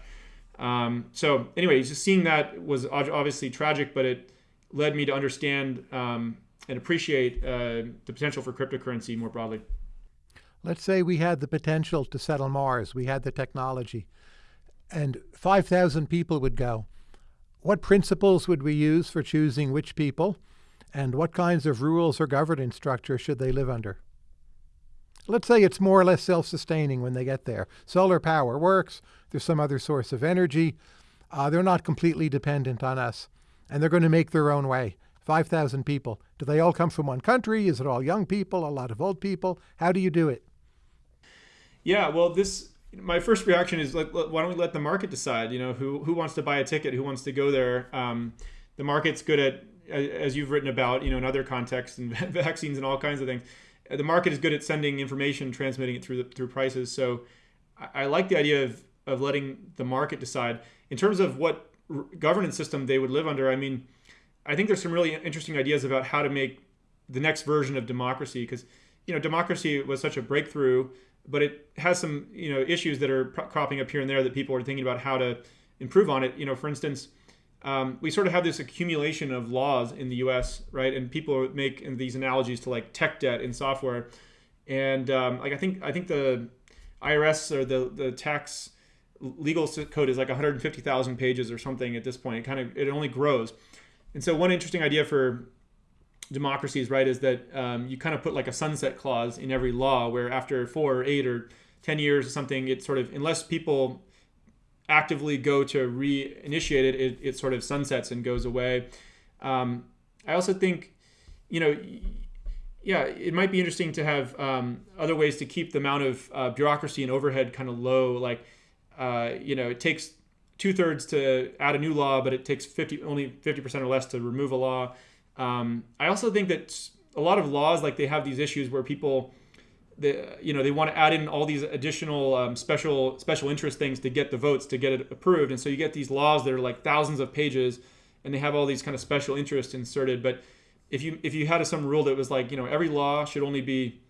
Um, so anyway, just seeing that was obviously tragic, but it led me to understand um, and appreciate uh, the potential for cryptocurrency more broadly. Let's say we had the potential to settle Mars, we had the technology, and 5,000 people would go. What principles would we use for choosing which people, and what kinds of rules or governance structure should they live under? Let's say it's more or less self sustaining when they get there. Solar power works, there's some other source of energy. Uh, they're not completely dependent on us, and they're going to make their own way. 5,000 people. Do they all come from one country? Is it all young people, a lot of old people? How do you do it? Yeah, well, this my first reaction is like, why don't we let the market decide? You know, who who wants to buy a ticket, who wants to go there? Um, the market's good at, as you've written about, you know, in other contexts and vaccines and all kinds of things. The market is good at sending information, transmitting it through the, through prices. So, I, I like the idea of of letting the market decide in terms of what governance system they would live under. I mean, I think there's some really interesting ideas about how to make the next version of democracy because you know democracy was such a breakthrough but it has some you know issues that are cropping up here and there that people are thinking about how to improve on it. You know, for instance, um, we sort of have this accumulation of laws in the U.S. right, and people make these analogies to like tech debt in software, and um, like I think I think the IRS or the the tax legal code is like 150,000 pages or something at this point. It kind of it only grows, and so one interesting idea for democracies, right, is that um, you kind of put like a sunset clause in every law where after four or eight or 10 years or something, it sort of, unless people actively go to reinitiate it, it, it sort of sunsets and goes away. Um, I also think, you know, yeah, it might be interesting to have um, other ways to keep the amount of uh, bureaucracy and overhead kind of low. Like, uh, you know, it takes two thirds to add a new law, but it takes 50, only 50% or less to remove a law. Um, I also think that a lot of laws, like they have these issues where people, the you know, they want to add in all these additional um, special special interest things to get the votes to get it approved, and so you get these laws that are like thousands of pages, and they have all these kind of special interests inserted. But if you if you had some rule that was like you know every law should only be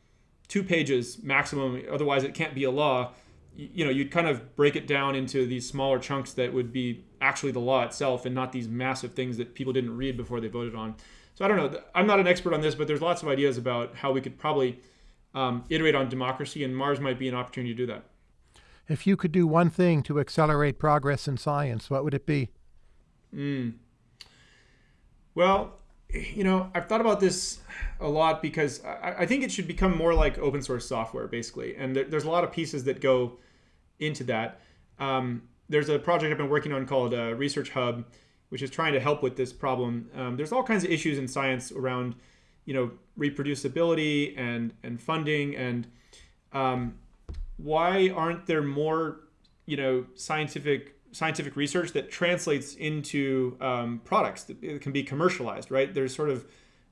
two pages maximum, otherwise it can't be a law. You, know, you'd kind of break it down into these smaller chunks that would be actually the law itself, and not these massive things that people didn't read before they voted on. So I don't know. I'm not an expert on this, but there's lots of ideas about how we could probably um, iterate on democracy, and Mars might be an opportunity to do that. If you could do one thing to accelerate progress in science, what would it be? Mm. Well, you know, I've thought about this a lot because I, I, think it should become more like open source software, basically. And there, there's a lot of pieces that go into that. Um, there's a project I've been working on called uh, Research Hub, which is trying to help with this problem. Um, there's all kinds of issues in science around, you know, reproducibility and and funding and um, why aren't there more, you know, scientific scientific research that translates into um, products that can be commercialized, right? There's sort of,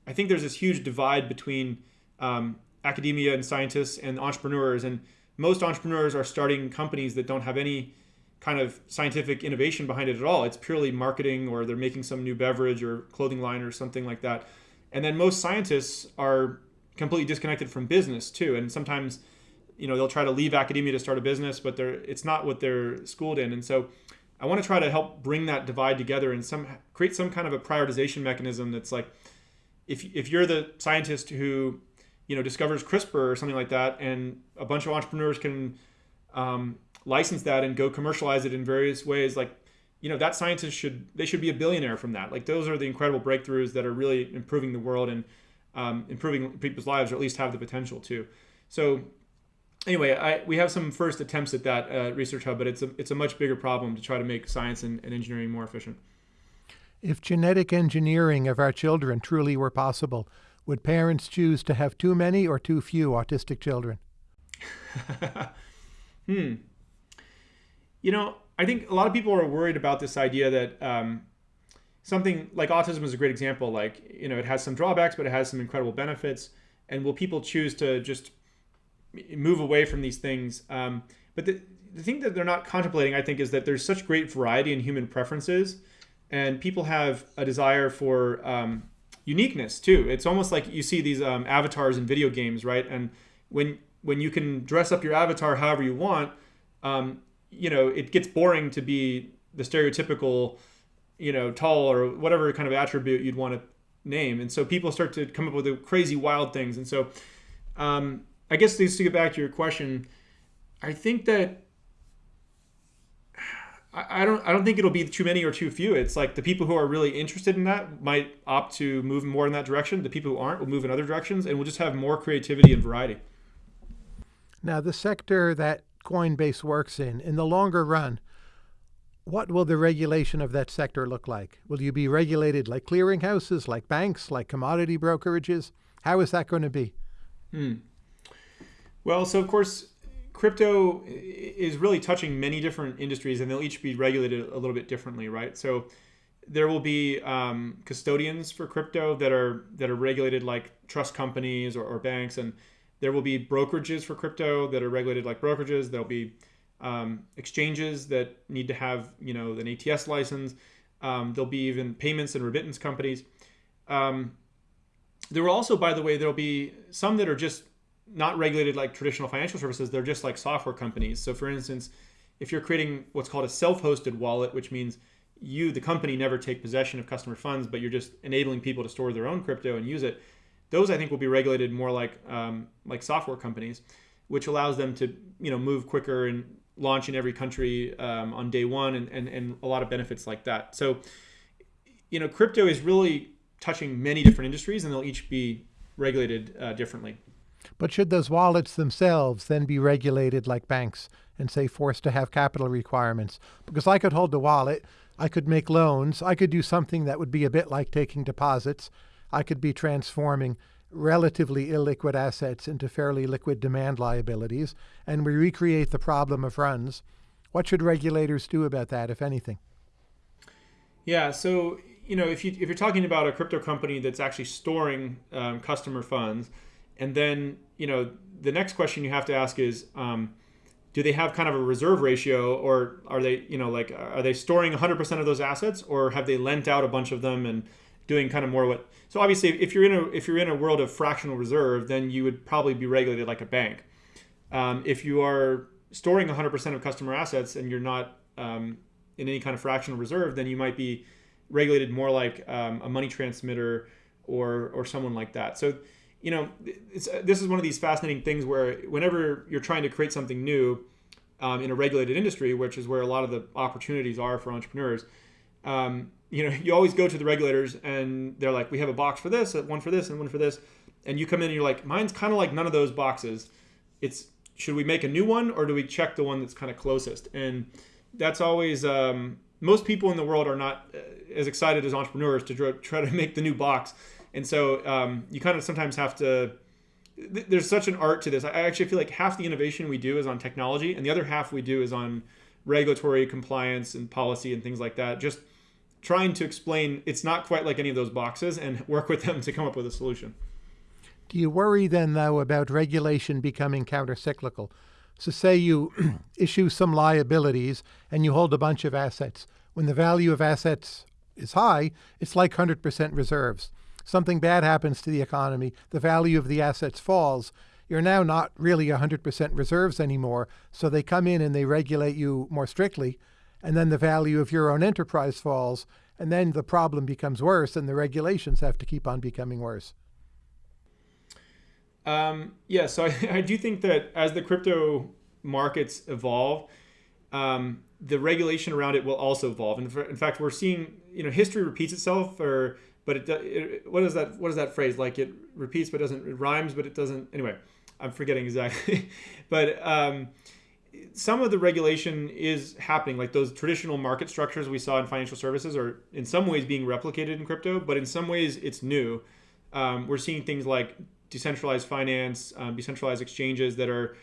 I think there's this huge divide between um, academia and scientists and entrepreneurs, and most entrepreneurs are starting companies that don't have any kind of scientific innovation behind it at all. It's purely marketing or they're making some new beverage or clothing line or something like that. And then most scientists are completely disconnected from business too. And sometimes, you know, they'll try to leave academia to start a business, but they're it's not what they're schooled in. And so I want to try to help bring that divide together and some create some kind of a prioritization mechanism that's like if if you're the scientist who, you know, discovers CRISPR or something like that and a bunch of entrepreneurs can um, license that and go commercialize it in various ways like you know that scientist should they should be a billionaire from that like those are the incredible breakthroughs that are really improving the world and um, improving people's lives or at least have the potential to so anyway I, we have some first attempts at that uh, research hub but it's a, it's a much bigger problem to try to make science and, and engineering more efficient if genetic engineering of our children truly were possible would parents choose to have too many or too few autistic children hmm you know, I think a lot of people are worried about this idea that um, something like autism is a great example. Like, you know, it has some drawbacks, but it has some incredible benefits. And will people choose to just move away from these things? Um, but the, the thing that they're not contemplating, I think, is that there's such great variety in human preferences, and people have a desire for um, uniqueness too. It's almost like you see these um, avatars in video games, right? And when when you can dress up your avatar however you want, um, you know, it gets boring to be the stereotypical, you know, tall or whatever kind of attribute you'd want to name. And so people start to come up with the crazy, wild things. And so, um, I guess just to get back to your question, I think that I don't I don't think it'll be too many or too few. It's like the people who are really interested in that might opt to move more in that direction. The people who aren't will move in other directions, and we'll just have more creativity and variety. Now, the sector that Coinbase works in, in the longer run, what will the regulation of that sector look like? Will you be regulated like clearinghouses, like banks, like commodity brokerages? How is that going to be? Hmm. Well, so of course, crypto is really touching many different industries, and they'll each be regulated a little bit differently, right? So there will be um, custodians for crypto that are that are regulated like trust companies or, or, banks, and there will be brokerages for crypto that are regulated like brokerages. There'll be um, exchanges that need to have you know an ATS license. Um, there'll be even payments and remittance companies. Um, there will also, by the way, there'll be some that are just not regulated like traditional financial services. They're just like software companies. So, for instance, if you're creating what's called a self-hosted wallet, which means you, the company, never take possession of customer funds, but you're just enabling people to store their own crypto and use it. Those I think will be regulated more like um, like software companies, which allows them to you know move quicker and launch in every country um, on day one, and, and and a lot of benefits like that. So, you know, crypto is really touching many different industries, and they'll each be regulated uh, differently. But should those wallets themselves then be regulated like banks and say forced to have capital requirements? Because I could hold the wallet, I could make loans, I could do something that would be a bit like taking deposits. I could be transforming relatively illiquid assets into fairly liquid demand liabilities, and we recreate the problem of runs. What should regulators do about that, if anything? Yeah, so you know, if you if you're talking about a crypto company that's actually storing um, customer funds, and then, you know, the next question you have to ask is, um, do they have kind of a reserve ratio or are they, you know, like, are they storing 100% of those assets or have they lent out a bunch of them and doing kind of more what, so obviously if you're in a, if you're in a world of fractional reserve, then you would probably be regulated like a bank. Um, if you are storing 100% of customer assets and you're not um, in any kind of fractional reserve, then you might be regulated more like um, a money transmitter or, or someone like that. So you know, this is one of these fascinating things where whenever you're trying to create something new um, in a regulated industry, which is where a lot of the opportunities are for entrepreneurs, um, you know, you always go to the regulators and they're like, we have a box for this, one for this, and one for this, and you come in and you're like, mine's kind of like none of those boxes. It's should we make a new one or do we check the one that's kind of closest? And that's always um, most people in the world are not uh, as excited as entrepreneurs to try to make the new box and so um, you kind of sometimes have to there's such an art to this. I actually feel like half the innovation we do is on technology and the other half we do is on regulatory compliance and policy and things like that. Just trying to explain it's not quite like any of those boxes and work with them to come up with a solution. Do you worry then though about regulation becoming countercyclical? So say you issue some liabilities and you hold a bunch of assets. When the value of assets is high it's like 100% reserves something bad happens to the economy, the value of the assets falls, you're now not really 100% reserves anymore. So they come in and they regulate you more strictly. And then the value of your own enterprise falls. And then the problem becomes worse, and the regulations have to keep on becoming worse. Um, yeah, so I, I, do think that as the crypto markets evolve, um, the regulation around it will also evolve. And in fact, we're seeing, you know, history repeats itself, or but it, it, what is that what is that phrase? Like it repeats but doesn't it rhymes but it doesn't anyway i'm forgetting exactly. But um, some of the regulation is happening like those traditional market structures we saw in financial services are in some ways being replicated in crypto but in some ways it's new. Um, we're seeing things like decentralized finance um, decentralized exchanges that are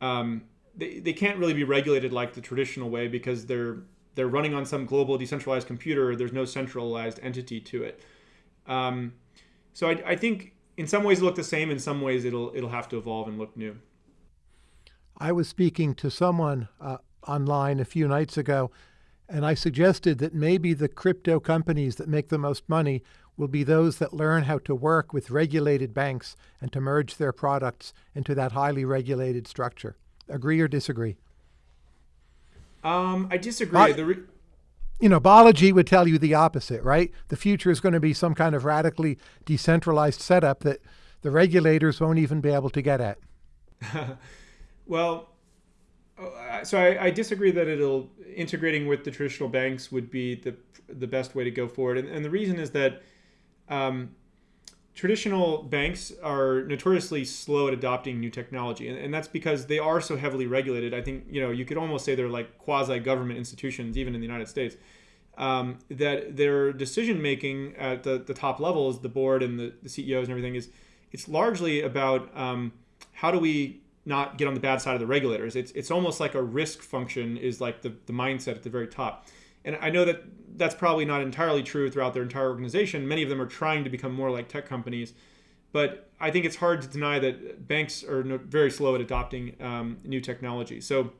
um, they, they can't really be regulated like the traditional way because they're they're running on some global decentralized computer. There's no centralized entity to it um, so I, I think in some ways it'll look the same. In some ways it'll it'll have to evolve and look new. I was speaking to someone uh, online a few nights ago, and I suggested that maybe the crypto companies that make the most money will be those that learn how to work with regulated banks and to merge their products into that highly regulated structure. Agree or disagree? Um, I disagree you know, biology would tell you the opposite, right? The future is going to be some kind of radically decentralized setup that the regulators won't even be able to get at. well, uh, so I, I, disagree that it'll integrating with the traditional banks would be the the best way to go forward, and, and the reason is that um, traditional banks are notoriously slow at adopting new technology and, and, that's because they are so heavily regulated. I think you know you could almost say they're like quasi government institutions even in the united states. Um, that their decision making at the, the top levels the board and the, the ceos and everything is it's largely about um, how do we not get on the bad side of the regulators? It's, it's almost like a risk function is like the, the mindset at the very top and I know that that's probably not entirely true throughout their entire organization. Many of them are trying to become more like tech companies, but I think it's hard to deny that banks are very slow at adopting um, new technology. So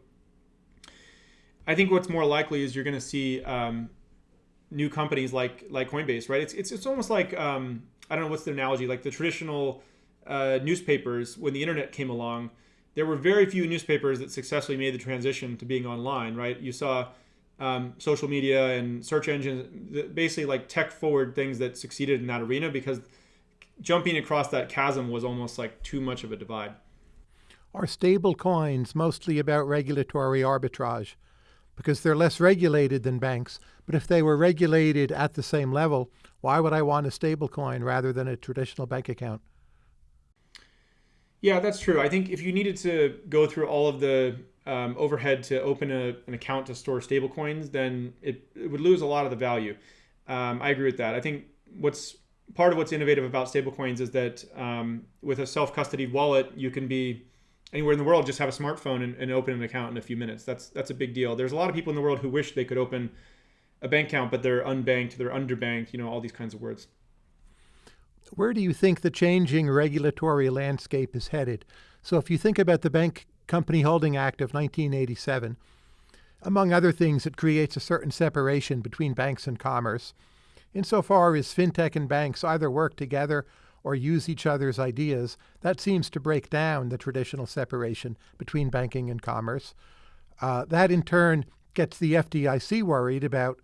I think what's more likely is you're going to see um, new companies like like Coinbase, right? It's it's, it's almost like um, I don't know what's the analogy, like the traditional uh, newspapers when the internet came along. There were very few newspapers that successfully made the transition to being online, right? You saw um, social media and search engines, basically like tech forward things that succeeded in that arena because jumping across that chasm was almost like too much of a divide. Are stable coins mostly about regulatory arbitrage? Because they're less regulated than banks. But if they were regulated at the same level, why would I want a stable coin rather than a traditional bank account? Yeah, that's true. I think if you needed to go through all of the um, overhead to open a, an account to store stablecoins, then it, it, would lose a lot of the value. Um, I agree with that. I think what's part of what's innovative about stablecoins is that um, with a self-custodied wallet, you can be anywhere in the world, just have a smartphone and, and, open an account in a few minutes. That's that's a big deal. There's a lot of people in the world who wish they could open a bank account, but they're unbanked, they're underbanked, you know, all these kinds of words. Where do you think the changing regulatory landscape is headed? So if you think about the Bank Company Holding Act of 1987. Among other things, it creates a certain separation between banks and commerce, insofar as fintech and banks either work together or use each other's ideas. That seems to break down the traditional separation between banking and commerce. Uh, that in turn gets the FDIC worried about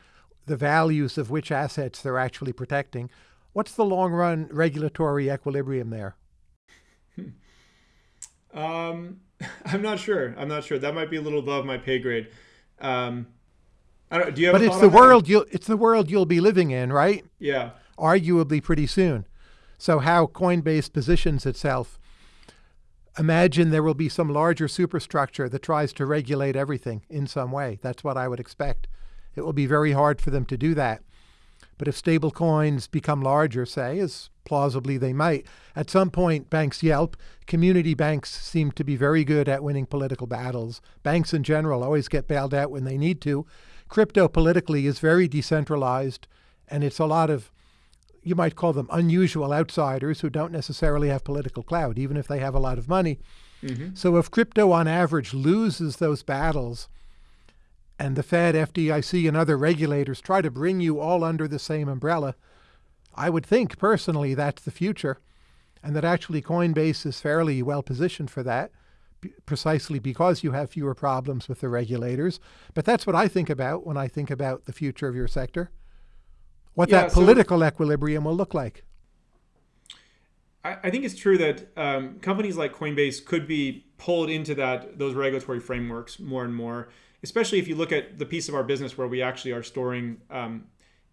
the values of which assets they're actually protecting. What's the long run regulatory equilibrium there? Um, I'm not sure. I'm not sure. That might be a little above my pay grade. Um, I don't. Do you have? But it's the world you'll. It's the world you'll be living in, right? Yeah. Arguably, pretty soon. So how Coinbase positions itself. Imagine there will be some larger superstructure that tries to regulate everything in some way. That's what I would expect. It will be very hard for them to do that. But if stable coins become larger, say, as plausibly they might, at some point banks yelp. Community banks seem to be very good at winning political battles. Banks in general always get bailed out when they need to. Crypto politically is very decentralized, and it's a lot of, you might call them unusual outsiders who don't necessarily have political clout, even if they have a lot of money. Mm-hmm. So if crypto on average loses those battles, and the Fed, FDIC, and other regulators try to bring you all under the same umbrella, I would think personally that's the future, and that actually Coinbase is fairly well positioned for that, precisely because you have fewer problems with the regulators. But that's what I think about when I think about the future of your sector. What yeah, that political so equilibrium will look like. I, think it's true that um, companies like Coinbase could be pulled into that those regulatory frameworks more and more especially if you look at the piece of our business where we actually are storing um,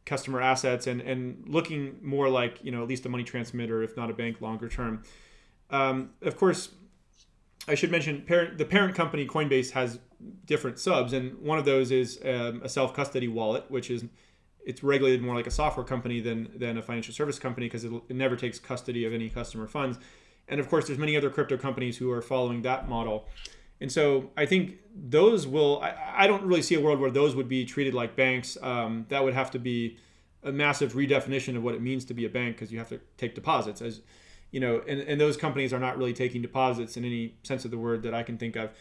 customer assets and, and looking more like, you know, at least a money transmitter, if not a bank longer term. Um, of course, I should mention parent, the parent company Coinbase has different subs, and one of those is um, a self custody wallet, which is it's regulated more like a software company than than a financial service company because it, it never takes custody of any customer funds. And of course, there's many other crypto companies who are following that model. And so I think those will, I, I don't really see a world where those would be treated like banks. Um, that would have to be a massive redefinition of what it means to be a bank because you have to take deposits as you know and, and those companies are not really taking deposits in any sense of the word that i can think of.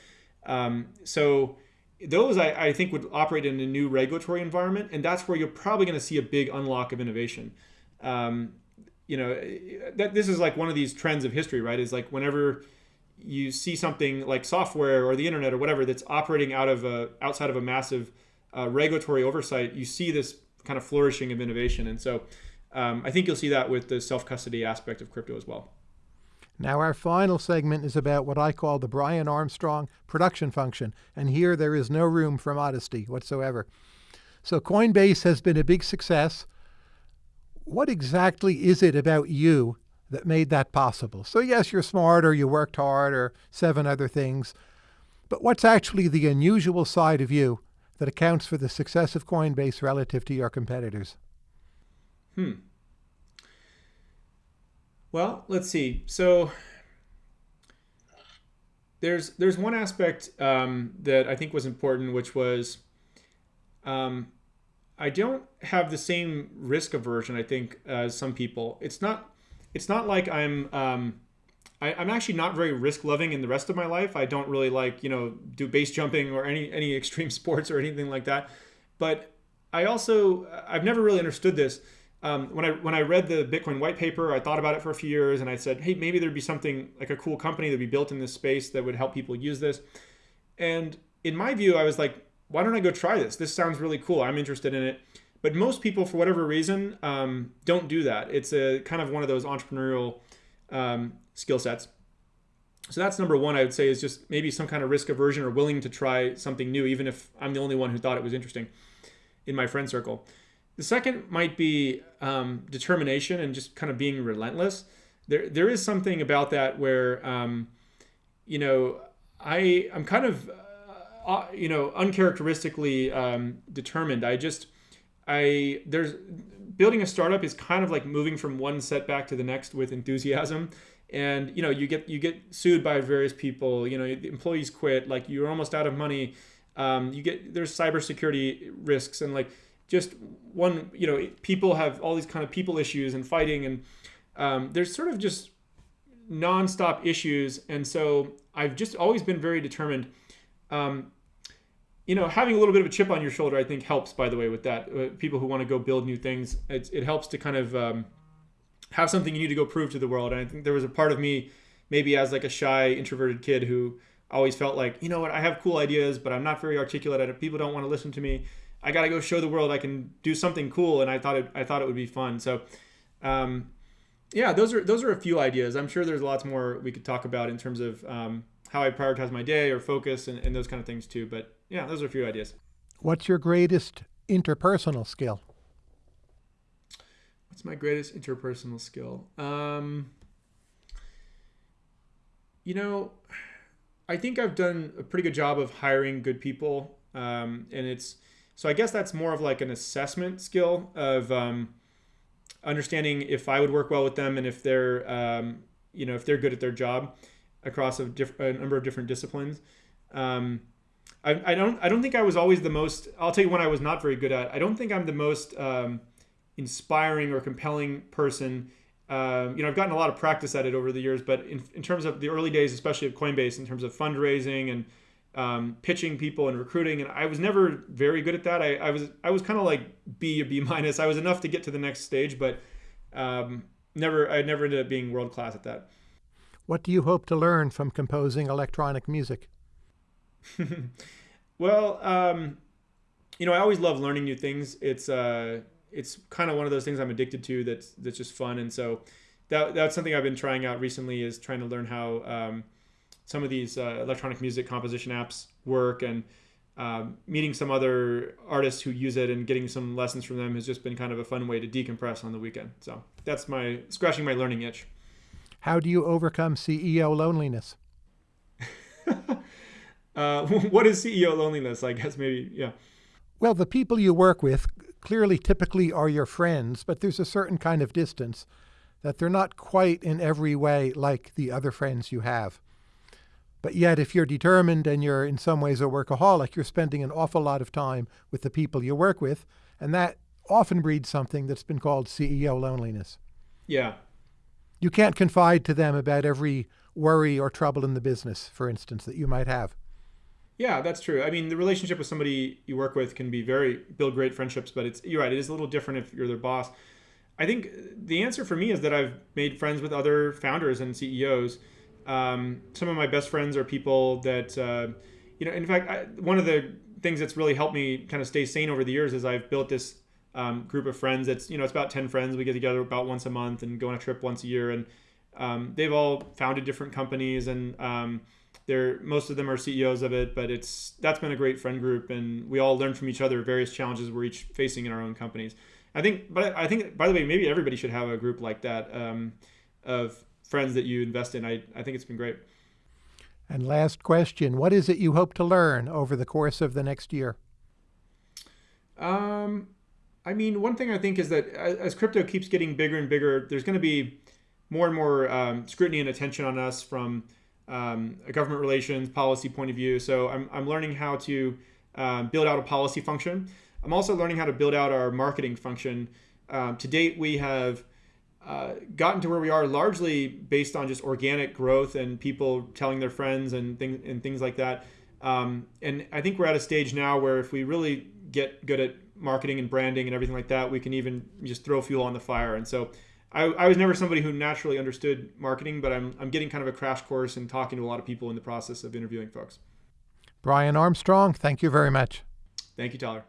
Um, so those I, I, think would operate in a new regulatory environment and that's where you're probably going to see a big unlock of innovation. Um, you know that this is like one of these trends of history right? Is like whenever you see something like software or the internet or whatever that's operating out of a outside of a massive uh, regulatory oversight, you see this kind of flourishing of innovation. And so um, I think you'll see that with the self custody aspect of crypto as well. Now, our final segment is about what I call the Brian Armstrong production function. And here there is no room for modesty whatsoever. So, Coinbase has been a big success. What exactly is it about you that made that possible? So, yes, you're smart or you worked hard or seven other things, but what's actually the unusual side of you that accounts for the success of Coinbase relative to your competitors? Hmm. Well, let's see. So there's there's one aspect um, that I think was important, which was um, I don't have the same risk aversion. I think as some people. It's not it's not like I'm um, I, am actually not very risk loving in the rest of my life. I don't really like you know do base jumping or any any extreme sports or anything like that. But I also I've never really understood this um, when I when I read the Bitcoin white paper, I thought about it for a few years, and I said, hey, maybe there'd be something like a cool company that would be built in this space that would help people use this. And in my view, I was like, why don't I go try this? This sounds really cool. I'm interested in it. But most people, for whatever reason, um, don't do that. It's a kind of one of those entrepreneurial um, skill sets. So that's number one. I would say is just maybe some kind of risk aversion or willing to try something new, even if I'm the only one who thought it was interesting in my friend circle. The second might be um, determination and just kind of being relentless. There, there is something about that where, um, you know, I, I'm kind of, uh, you know, uncharacteristically um, determined. I just, I, there's, building a startup is kind of like moving from one setback to the next with enthusiasm and you know you get you get sued by various people you know employees quit like you're almost out of money um, you get there's cybersecurity risks and like just one, you know, people have all these kind of people issues and fighting, and um, there's sort of just nonstop issues. And so I've just always been very determined. Um, you know, having a little bit of a chip on your shoulder, I think, helps. By the way, with that, uh, people who want to go build new things, it, it helps to kind of um, have something you need to go prove to the world. And I think there was a part of me, maybe as like a shy, introverted kid, who always felt like, you know what, I have cool ideas, but I'm not very articulate. People don't want to listen to me. I got to go show the world I can do something cool, and I thought it, I thought it would be fun. So, um, yeah, those are those are a few ideas. I'm sure there's lots more we could talk about in terms of um, how I prioritize my day or focus and, and those kind of things too. But yeah, those are a few ideas. What's your greatest interpersonal skill? What's my greatest interpersonal skill? Um, you know, I think I've done a pretty good job of hiring good people, um, and it's so I guess that's more of like an assessment skill of um, understanding if I would work well with them and if they're, um, you know, if they're good at their job across a, diff- a number of different disciplines. Um, I, I, don't I don't think I was always the most. I'll tell you when I was not very good at. I don't think I'm the most um, inspiring or compelling person. Um, you know, I've gotten a lot of practice at it over the years, but in, in terms of the early days, especially of Coinbase, in terms of fundraising and um, pitching people and recruiting, and I was never very good at that. I, I was I was kind of like B or B minus. I was enough to get to the next stage, but um, never I never ended up being world class at that. What do you hope to learn from composing electronic music? well, um, you know, I always love learning new things. It's uh, it's kind of one of those things I'm addicted to. That's that's just fun, and so that that's something I've been trying out recently. Is trying to learn how um, some of these uh, electronic music composition apps work and um, meeting some other artists who use it and getting some lessons from them has just been kind of a fun way to decompress on the weekend. So that's my scratching my learning itch. How do you overcome CEO loneliness? uh, what is CEO loneliness? I guess maybe, yeah. Well, the people you work with clearly typically are your friends, but there's a certain kind of distance that they're not quite in every way like the other friends you have. But yet, if you're determined and you're in some ways a workaholic, you're spending an awful lot of time with the people you work with. And that often breeds something that's been called CEO loneliness. Yeah. You can't confide to them about every worry or trouble in the business, for instance, that you might have. Yeah, that's true. I mean, the relationship with somebody you work with can be very build great friendships, but it's you're right. It is a little different if you're their boss. I think the answer for me is that I've made friends with other founders and CEOs um, some of my best friends are people that, uh, you know, in fact, I, one of the things that's really helped me kind of stay sane over the years is I've built this um, group of friends. That's you know, it's about ten friends. We get together about once a month and go on a trip once a year, and um, they've all founded different companies, and um, they're most of them are CEOs of it. But it's that's been a great friend group, and we all learn from each other various challenges we're each facing in our own companies. I think, but I think, by the way, maybe everybody should have a group like that. Um, of friends that you invest in. I, I think it's been great. And last question What is it you hope to learn over the course of the next year? Um, I mean, one thing I think is that as crypto keeps getting bigger and bigger, there's going to be more and more um, scrutiny and attention on us from um, a government relations policy point of view. So I'm, I'm learning how to um, build out a policy function. I'm also learning how to build out our marketing function. Um, to date, we have uh, gotten to where we are largely based on just organic growth and people telling their friends and things and things like that. Um, and I think we're at a stage now where if we really get good at marketing and branding and everything like that, we can even just throw fuel on the fire. And so I, I was never somebody who naturally understood marketing, but I'm, I'm getting kind of a crash course and talking to a lot of people in the process of interviewing folks. Brian Armstrong, thank you very much. Thank you, Tyler.